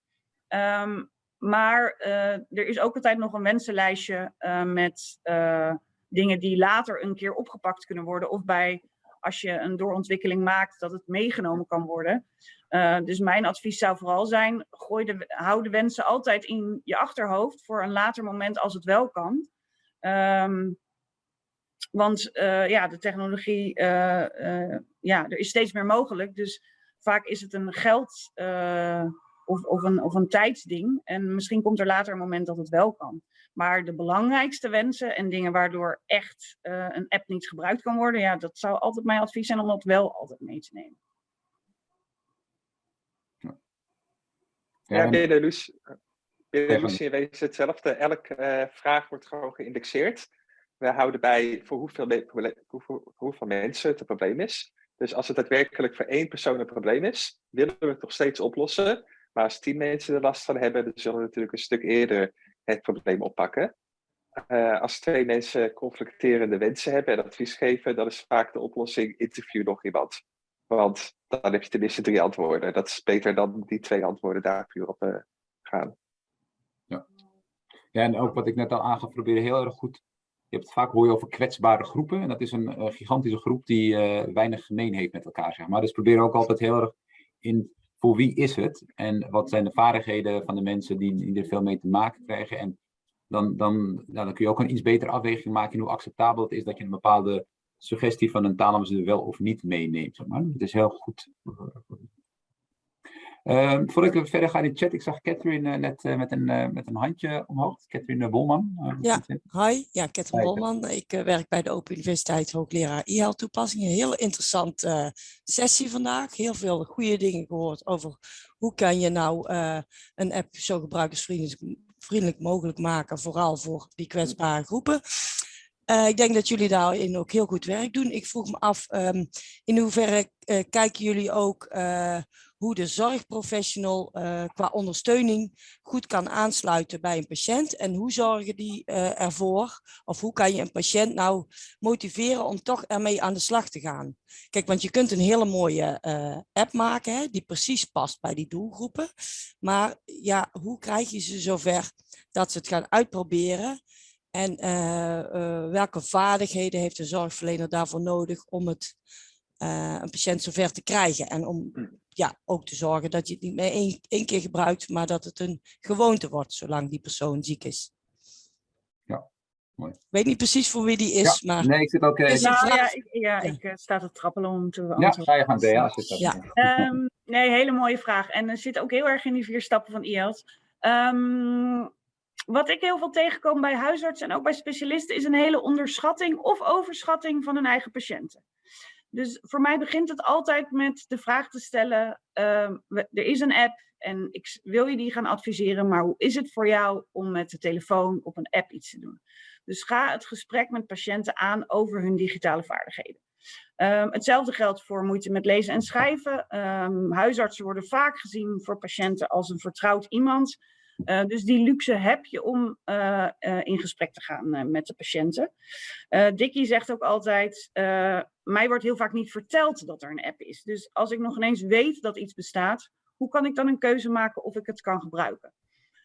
Um, maar uh, er is ook altijd nog een wensenlijstje uh, met uh, dingen die later een keer opgepakt kunnen worden. Of bij, als je een doorontwikkeling maakt, dat het meegenomen kan worden. dus mijn advies zou vooral zijn, gooi de, hou de wensen altijd in je achterhoofd voor een later moment als het wel kan. Um, want ja, de technologie, ja, er is steeds meer mogelijk. Dus vaak is het een geld of, of, een, of een tijdsding. En misschien komt er later een moment dat het wel kan. Maar de belangrijkste wensen en dingen waardoor echt uh, een app niet gebruikt kan worden, ja, dat zou altijd mijn advies zijn om dat wel altijd mee te nemen. Ja, binnen Lucie, binnen Lucie wees hetzelfde. Elke uh, vraag wordt gewoon geïndexeerd. We houden bij voor hoeveel, hoeveel, hoeveel mensen het een probleem is. Dus als het daadwerkelijk voor één persoon een probleem is, willen we het nog steeds oplossen. Maar als tien mensen er last van hebben, dan zullen we natuurlijk een stuk eerder het probleem oppakken. Uh, als twee mensen conflicterende wensen hebben en advies geven, dan is vaak de oplossing interview nog iemand. Want dan heb je tenminste drie antwoorden. Dat is beter dan die twee antwoorden daar puur op uh, gaan. Ja. ja, en ook wat ik net al aangaf, proberen heel erg goed. Je hebt vaak hoor over kwetsbare groepen. En dat is een uh, gigantische groep die weinig gemeen heeft met elkaar. Maar. Dus probeer ook altijd heel erg in voor wie is het? En wat zijn de vaardigheden van de mensen die, er veel mee te maken krijgen? En dan, dan, nou, dan kun je ook een iets betere afweging maken in hoe acceptabel het is dat je een bepaalde suggestie van een taalambassadeur wel of niet meeneemt. Zeg maar. Het is heel goed Uh, voordat ik verder ga in de chat, ik zag Catherine uh, net uh, met, een, uh, met een handje omhoog. Catherine Bolman. ja, hi. Ja, Catherine Bolman. Ik werk bij de Open Universiteit hoogleraar e toepassingen. Een heel interessante sessie vandaag. Heel veel goede dingen gehoord over hoe kan je nou een app zo gebruikersvriendelijk vriendelijk mogelijk maken. Vooral voor die kwetsbare groepen. Uh, ik denk dat jullie daarin ook heel goed werk doen. Ik vroeg me af, um, in hoeverre uh, kijken jullie ook uh, hoe de zorgprofessional uh, qua ondersteuning goed kan aansluiten bij een patiënt. En hoe zorgen die uh, ervoor, of hoe kan je een patiënt nou motiveren om toch ermee aan de slag te gaan. Kijk, want je kunt een hele mooie uh, app maken, hè, die precies past bij die doelgroepen. Maar ja, hoe krijg je ze zover dat ze het gaan uitproberen? En welke vaardigheden heeft de zorgverlener daarvoor nodig om het een patiënt zover te krijgen. En om ja, ook te zorgen dat je het niet meer één, één keer gebruikt, maar dat het een gewoonte wordt, zolang die persoon ziek is. Ja, mooi. Ik weet niet precies voor wie die is, ja, maar... Nee, ik zit ook... Uh, nou, ja, ik, ja, ik uh, sta te trappelen om te antwoorden. Ja, ga je gaan, Bea. Ja. Um, nee, hele mooie vraag. En er zit ook heel erg in die vier stappen van IELTS. Um, wat ik heel veel tegenkom bij huisartsen en ook bij specialisten is een hele onderschatting of overschatting van hun eigen patiënten. Dus voor mij begint het altijd met de vraag te stellen, ehm, er is een app en ik wil je die gaan adviseren, maar hoe is het voor jou om met de telefoon op een app iets te doen? Dus ga het gesprek met patiënten aan over hun digitale vaardigheden. Ehm, hetzelfde geldt voor moeite met lezen en schrijven. Um, huisartsen worden vaak gezien voor patiënten als een vertrouwd iemand. Uh, dus die luxe heb je om uh, uh, in gesprek te gaan met de patiënten. Dickie zegt ook altijd, mij wordt heel vaak niet verteld dat er een app is. Dus als ik nog ineens weet dat iets bestaat, hoe kan ik dan een keuze maken of ik het kan gebruiken?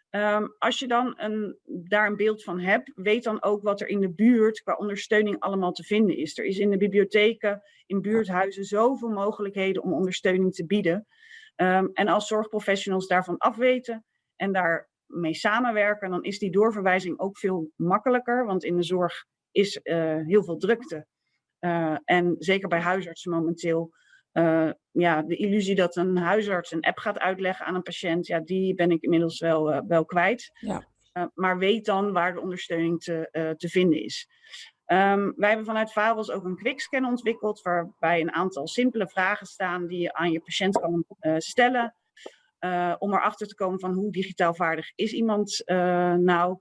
Um, als je dan een, daar een beeld van hebt, weet dan ook wat er in de buurt qua ondersteuning allemaal te vinden is. Er is in de bibliotheken, in buurthuizen zoveel mogelijkheden om ondersteuning te bieden. Um, en als zorgprofessionals daarvan afweten en daarmee samenwerken, dan is die doorverwijzing ook veel makkelijker. Want in de zorg is uh, heel veel drukte. Uh, en zeker bij huisartsen momenteel uh, ja, de illusie dat een huisarts een app gaat uitleggen aan een patiënt, ja, die ben ik inmiddels wel, wel kwijt. Ja. Maar weet dan waar de ondersteuning te, te vinden is. Um, wij hebben vanuit Fabels ook een quickscan ontwikkeld, waarbij een aantal simpele vragen staan die je aan je patiënt kan stellen. Om erachter te komen van hoe digitaal vaardig is iemand nou.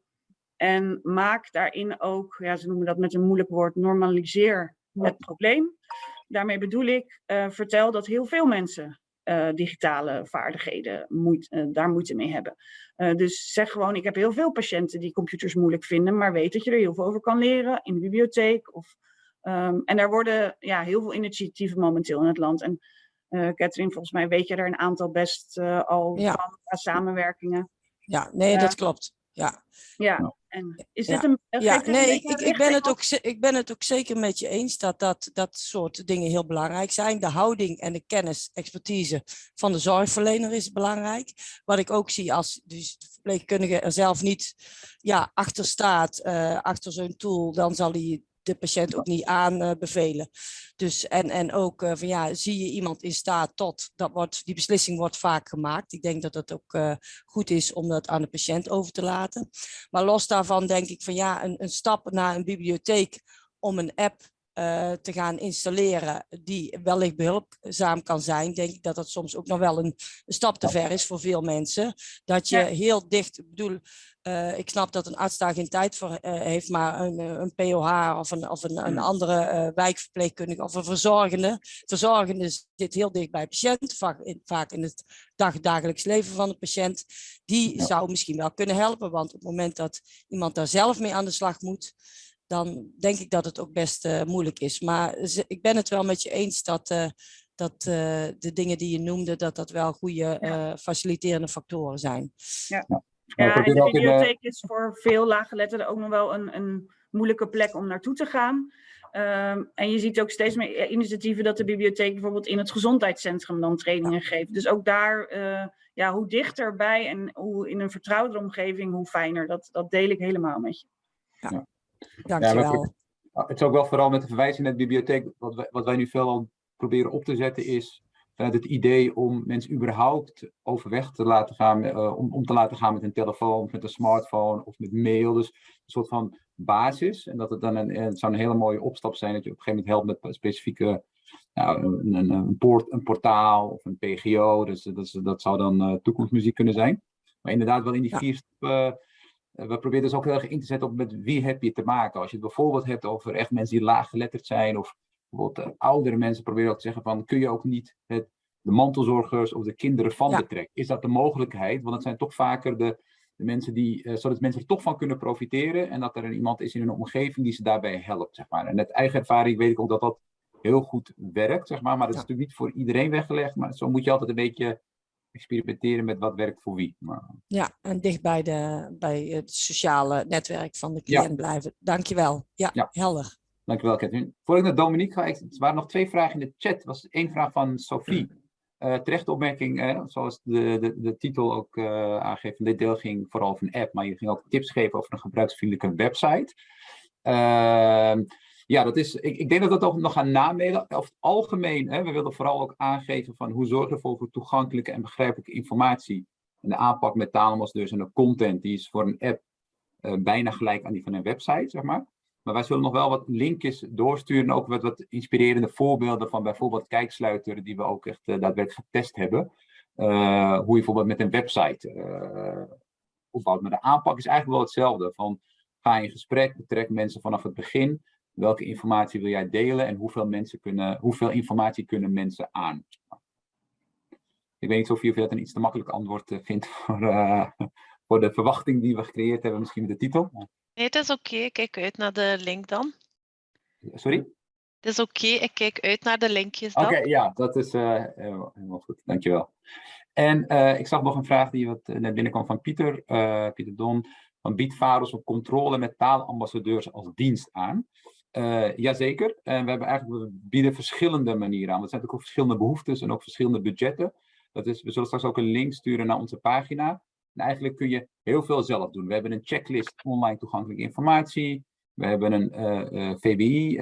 En maak daarin ook, ja, ze noemen dat met een moeilijk woord, normaliseer het probleem. Daarmee bedoel ik, uh, vertel dat heel veel mensen uh, digitale vaardigheden moeite, uh, daar moeite mee hebben. dus zeg gewoon, ik heb heel veel patiënten die computers moeilijk vinden, maar weet dat je er heel veel over kan leren in de bibliotheek. Of, um, en daar worden ja, heel veel initiatieven momenteel in het land. En Catherine, volgens mij weet je er een aantal best al ja. van samenwerkingen. Ja, nee, dat klopt. Ja. Ja, en is ja. dit een... Ja, nee, ik, ik, ben het ook, ik ben het ook zeker met je eens dat, dat dat soort dingen heel belangrijk zijn. De houding en de kennis, expertise van de zorgverlener is belangrijk. Wat ik ook zie als dus de verpleegkundige er zelf niet ja, achter staat, uh, achter zo'n tool, dan zal hij de patiënt ook niet aanbevelen. Dus, en, en ook uh, van ja, zie je iemand in staat tot, dat wordt, die beslissing wordt vaak gemaakt. Ik denk dat het ook uh, goed is om dat aan de patiënt over te laten. Maar los daarvan denk ik van ja, een, een stap naar een bibliotheek om een app uh, te gaan installeren die wellicht behulpzaam kan zijn, denk ik dat dat soms ook nog wel een, een stap te ver is voor veel mensen. Dat je heel dicht, ik bedoel, uh, ik snap dat een arts daar geen tijd voor uh, heeft, maar een, een POH of een, of een, een andere wijkverpleegkundige of een verzorgende. Verzorgende zit heel dicht bij de patiënt, vaak in, vaak in het dag, dagelijks leven van de patiënt. Die ja. zou misschien wel kunnen helpen, want op het moment dat iemand daar zelf mee aan de slag moet, dan denk ik dat het ook best uh, moeilijk is. Maar ik ben het wel met je eens dat, uh, dat uh, de dingen die je noemde, dat dat wel goede ja. faciliterende factoren zijn. Ja, ja. en de bibliotheek is voor veel laaggeletterden ook nog wel een, een moeilijke plek om naartoe te gaan. Um, en je ziet ook steeds meer initiatieven dat de bibliotheek bijvoorbeeld in het gezondheidscentrum dan trainingen geeft. Dus ook daar, ja, hoe dichterbij en hoe in een vertrouwde omgeving, hoe fijner. Dat, dat deel ik helemaal met je. Ja. Dankjewel. Ja, het is ook wel vooral met de verwijzing naar de bibliotheek. Wat wij, wat wij nu veel proberen op te zetten is vanuit het idee om mensen überhaupt overweg te laten gaan, uh, om, om te laten gaan met een telefoon, of met een smartphone of met mail. Dus een soort van basis. En dat het dan een, het zou een hele mooie opstap zijn dat je op een gegeven moment helpt met specifieke nou, een, een, een, poort, een portaal of een PGO. Dus dat, dat zou dan uh, toekomstmuziek kunnen zijn. Maar inderdaad wel in die ja. vier stappen. We proberen dus ook heel erg in te zetten op met wie heb je te maken. Als je het bijvoorbeeld hebt over echt mensen die laaggeletterd zijn of bijvoorbeeld uh, oudere mensen, proberen ook te zeggen van kun je ook niet het, de mantelzorgers of de kinderen van ja. betrekken. Is dat de mogelijkheid? Want het zijn toch vaker de, de mensen die, uh, zodat mensen er toch van kunnen profiteren en dat er een, iemand is in hun omgeving die ze daarbij helpt. Zeg maar. En met eigen ervaring weet ik ook dat dat heel goed werkt, zeg maar. Maar dat is ja. natuurlijk niet voor iedereen weggelegd. Maar zo moet je altijd een beetje experimenteren met wat werkt voor wie. Maar... Ja, en dicht bij, de, bij het sociale netwerk van de cliënt ja. blijven. Dankjewel. Ja, ja, helder. Dankjewel, Katrien. Voor ik naar Dominique ga, ik, er waren nog twee vragen in de chat. Er was één vraag van Sophie. Uh, terechte opmerking, uh, zoals de, de, de titel ook uh, aangeeft. Dit deel ging vooral over een app, maar je ging ook tips geven over een gebruiksvriendelijke website. Uh, ja, dat is, ik, ik denk dat we dat ook nog gaan namelen. Over het algemeen, hè, we willen vooral ook aangeven van hoe zorgen we ervoor voor toegankelijke en begrijpelijke informatie. En de aanpak met Talemos dus en de content, die is voor een app bijna gelijk aan die van een website, zeg maar. Maar wij zullen nog wel wat linkjes doorsturen. Ook wat, inspirerende voorbeelden van bijvoorbeeld kijksluiter. Die we ook echt daadwerkelijk getest hebben. hoe je bijvoorbeeld met een website opbouwt. Maar de aanpak is eigenlijk wel hetzelfde. Van ga in gesprek, betrek mensen vanaf het begin. Welke informatie wil jij delen en hoeveel, mensen kunnen, hoeveel informatie kunnen mensen aan? Ik weet niet of je dat een iets te makkelijk antwoord eh, vindt voor, uh, voor de verwachting die we gecreëerd hebben, misschien met de titel. Nee, het is oké. Ik kijk uit naar de link dan. Sorry? Het is oké. Ik kijk uit naar de linkjes dan. Oké, ja, dat is uh, helemaal goed. Dankjewel. En ik zag nog een vraag die wat net binnenkwam van Pieter, Pieter Don. Van biedt VAROS op controle met taalambassadeurs als dienst aan? Uh, jazeker. En we hebben eigenlijk we bieden verschillende manieren aan. Er zijn natuurlijk ook verschillende behoeftes en ook verschillende budgetten. Dat is, we zullen straks ook een link sturen naar onze pagina. En eigenlijk kun je heel veel zelf doen. We hebben een checklist online toegankelijke informatie. We hebben een uh, uh, VBI,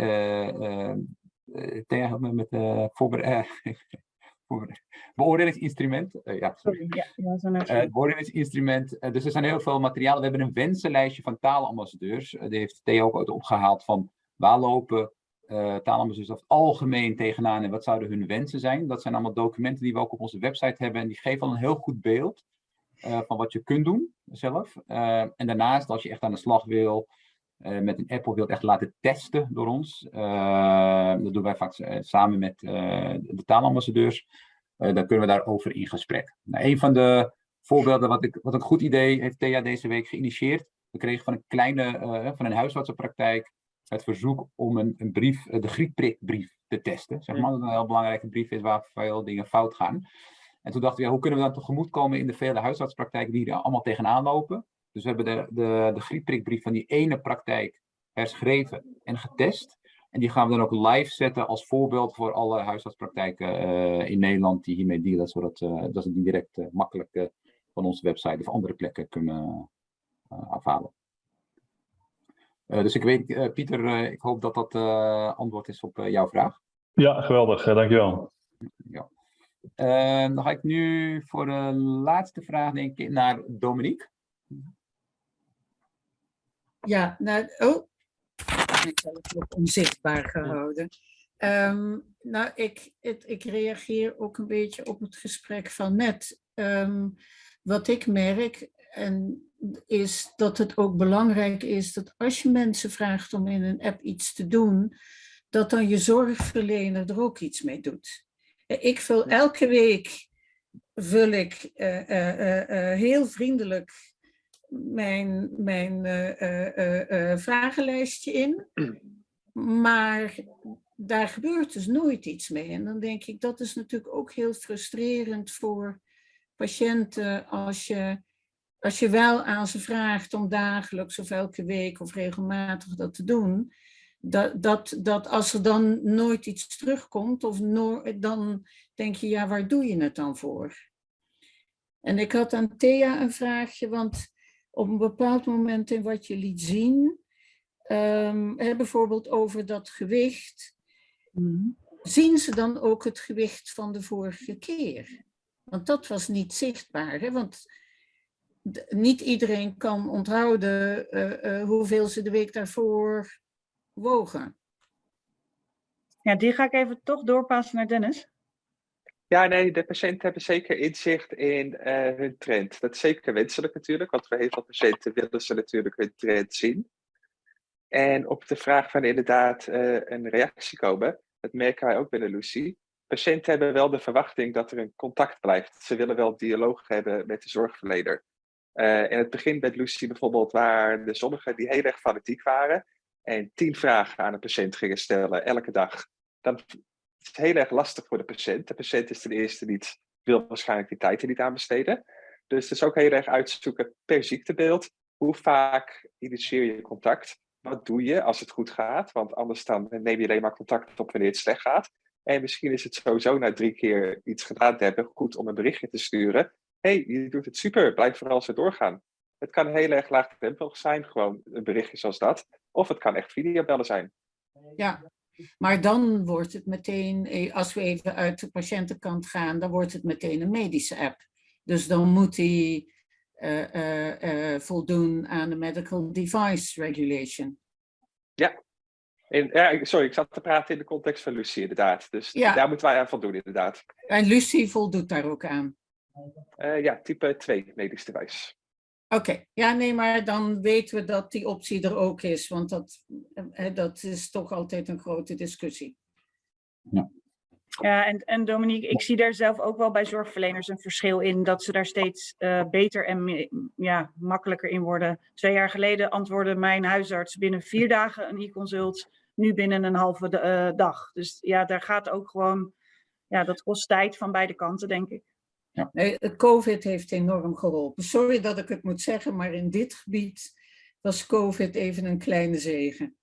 tegen met voorbereid. beoordelingsinstrument. Uh, ja, sorry. Ja, uh, beoordelingsinstrument. Uh, dus er zijn heel veel materialen. We hebben een wensenlijstje van taalambassadeurs. Uh, die heeft Theo ook opgehaald van waar lopen uh, taalambassadeurs over het algemeen tegenaan en wat zouden hun wensen zijn. Dat zijn allemaal documenten die we ook op onze website hebben en die geven al een heel goed beeld uh, van wat je kunt doen zelf. Uh, en daarnaast, als je echt aan de slag wil met een app of wilt echt laten testen door ons, dat doen wij vaak samen met de taalambassadeurs, dan kunnen we daarover in gesprek. Nou, een van de voorbeelden wat, ik, wat een goed idee heeft Thea deze week geïnitieerd. We kregen van een kleine, van een huisartsenpraktijk, het verzoek om een, een brief, eh, de griepprikbrief te testen. Zeg maar, dat een heel belangrijke brief is waar veel dingen fout gaan. En toen dachten we, ja, hoe kunnen we dan tegemoetkomen in de vele huisartspraktijken die er allemaal tegenaan lopen. Dus we hebben de, de, de griepprikbrief van die ene praktijk herschreven en getest. En die gaan we dan ook live zetten als voorbeeld voor alle huisartspraktijken uh, in Nederland die hiermee dealen, zodat uh, dat ze die direct uh, makkelijk van onze website of andere plekken kunnen afhalen. Eh, dus ik weet, eh, Pieter, eh, ik hoop dat dat antwoord is op jouw vraag. Ja, geweldig. dankjewel. Ja. Dan ga ik nu voor de laatste vraag denk ik naar Dominique. Ja, nou, oh, ik heb het onzichtbaar gehouden. Um, nou, ik, het, ik reageer ook een beetje op het gesprek van net. Um, wat ik merk, en is dat het ook belangrijk is dat als je mensen vraagt om in een app iets te doen, dat dan je zorgverlener er ook iets mee doet. Ik vul elke week vul ik uh, uh, uh, heel vriendelijk mijn, mijn vragenlijstje in. Maar daar gebeurt dus nooit iets mee. En dan denk ik, dat is natuurlijk ook heel frustrerend voor patiënten als je als je wel aan ze vraagt om dagelijks of elke week of regelmatig dat te doen, dat, dat, dat als er dan nooit iets terugkomt, of no dan denk je, ja, waar doe je het dan voor? En ik had aan Thea een vraagje, want op een bepaald moment in wat je liet zien, um, bijvoorbeeld over dat gewicht, mm. zien ze dan ook het gewicht van de vorige keer? Want dat was niet zichtbaar, hè? want niet iedereen kan onthouden uh, uh, hoeveel ze de week daarvoor wogen. Ja, die ga ik even toch doorpassen naar Dennis. Ja, nee, de patiënten hebben zeker inzicht in uh, hun trend. Dat is zeker wenselijk natuurlijk, want voor heel veel patiënten willen ze natuurlijk hun trend zien. En op de vraag van inderdaad een reactie komen, dat merken wij ook binnen Lucie. Patiënten hebben wel de verwachting dat er een contact blijft. Ze willen wel dialoog hebben met de zorgverlener. Uh, in het begin met Lucie bijvoorbeeld waren er sommigen die heel erg fanatiek waren en tien vragen aan een patiënt gingen stellen elke dag. Dan is het heel erg lastig voor de patiënt. De patiënt is ten eerste niet, wil waarschijnlijk die tijd er niet aan besteden. Dus het is ook heel erg uitzoeken per ziektebeeld. Hoe vaak initieer je contact? Wat doe je als het goed gaat? Want anders dan neem je alleen maar contact op wanneer het slecht gaat. En misschien is het sowieso na drie keer iets gedaan te hebben goed om een berichtje te sturen hey, je doet het super, blijf vooral zo doorgaan. Het kan heel erg laagdrempelig zijn, gewoon een berichtje zoals dat. Of het kan echt videobellen zijn. Ja, maar dan wordt het meteen, eh, als we even uit de patiëntenkant gaan, dan wordt het meteen een medische app. Dus dan moet die uh, uh, voldoen aan de Medical Device Regulation. Ja, ik- sorry, ik zat te praten in de context van Lucie, inderdaad. Dus Ja. daar moeten wij aan voldoen, inderdaad. En Lucie voldoet daar ook aan. Eh, ja, type 2 medisch device. Oké, ja, nee, maar dan weten we dat die optie er ook is, want dat, dat is toch altijd een grote discussie. Ja, en, en Dominique, ik zie daar zelf ook wel bij zorgverleners een verschil in dat ze daar steeds eh, beter en ja, makkelijker in worden. Twee jaar geleden antwoordde mijn huisarts binnen vier dagen een e-consult, nu binnen een halve de- eh, dag. Dus ja, daar gaat ook gewoon, ja, dat kost tijd van beide kanten, denk ik. Nee, het COVID heeft enorm geholpen. Sorry dat ik het moet zeggen, maar in dit gebied was COVID even een kleine zegen.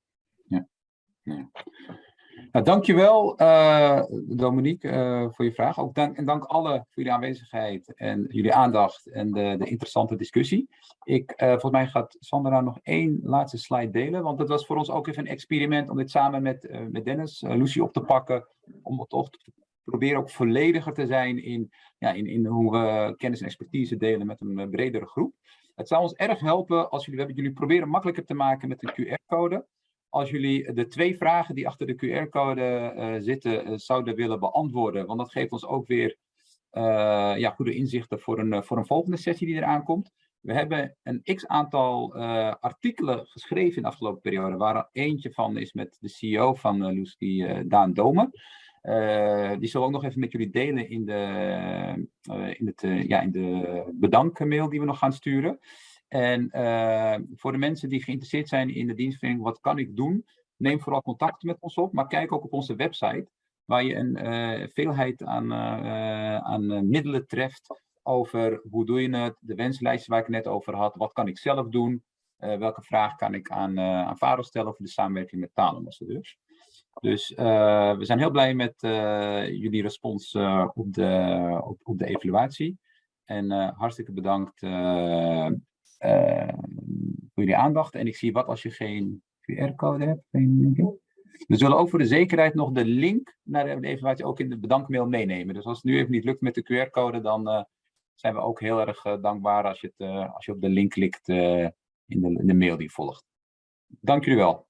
Nou, dankjewel eh Dominique eh, voor je vraag. Ook dank, en dank alle voor jullie aanwezigheid en jullie aandacht en de, de interessante discussie. Ik, eh, volgens mij gaat Sandra nog één laatste slide delen, want het was voor ons ook even een experiment om dit samen met, met Dennis, Lucie op te pakken, om het te proberen ook vollediger te zijn in, ja, in, in hoe we kennis en expertise delen met een bredere groep. Het zou ons erg helpen als jullie, we hebben jullie proberen makkelijker te maken met een QR-code als jullie de twee vragen die achter de QR-code eh, zitten eh, zouden willen beantwoorden. Want dat geeft ons ook weer eh, ja, goede inzichten voor een, voor een volgende sessie die eraan komt. We hebben een x-aantal artikelen geschreven in de afgelopen periode, waar eentje van is met de CEO van eh, Daan Domen. Eh, die zullen we ook nog even met jullie delen in de, eh, in het, eh, ja, in de bedankmail die we nog gaan sturen. En voor de mensen die geïnteresseerd zijn in de dienstverlening, wat kan ik doen? Neem vooral contact met ons op, maar kijk ook op onze website, waar je een veelheid aan, aan middelen treft over hoe doe je het, de wenslijstje waar ik net over had, wat kan ik zelf doen, welke vraag kan ik aan, uh, aan Varo stellen over de samenwerking met taalambassadeurs. Dus uh, we zijn heel blij met uh, jullie respons uh, op, de, op, op de evaluatie. En hartstikke bedankt voor jullie aandacht. En ik zie wat als je geen QR-code hebt. We zullen ook voor de zekerheid nog de link naar de evaluatie ook in de bedankmail meenemen. Dus als het nu even niet lukt met de QR-code, dan zijn we ook heel erg dankbaar als je, het, als je op de link klikt in de, in de mail die volgt. Dank jullie wel.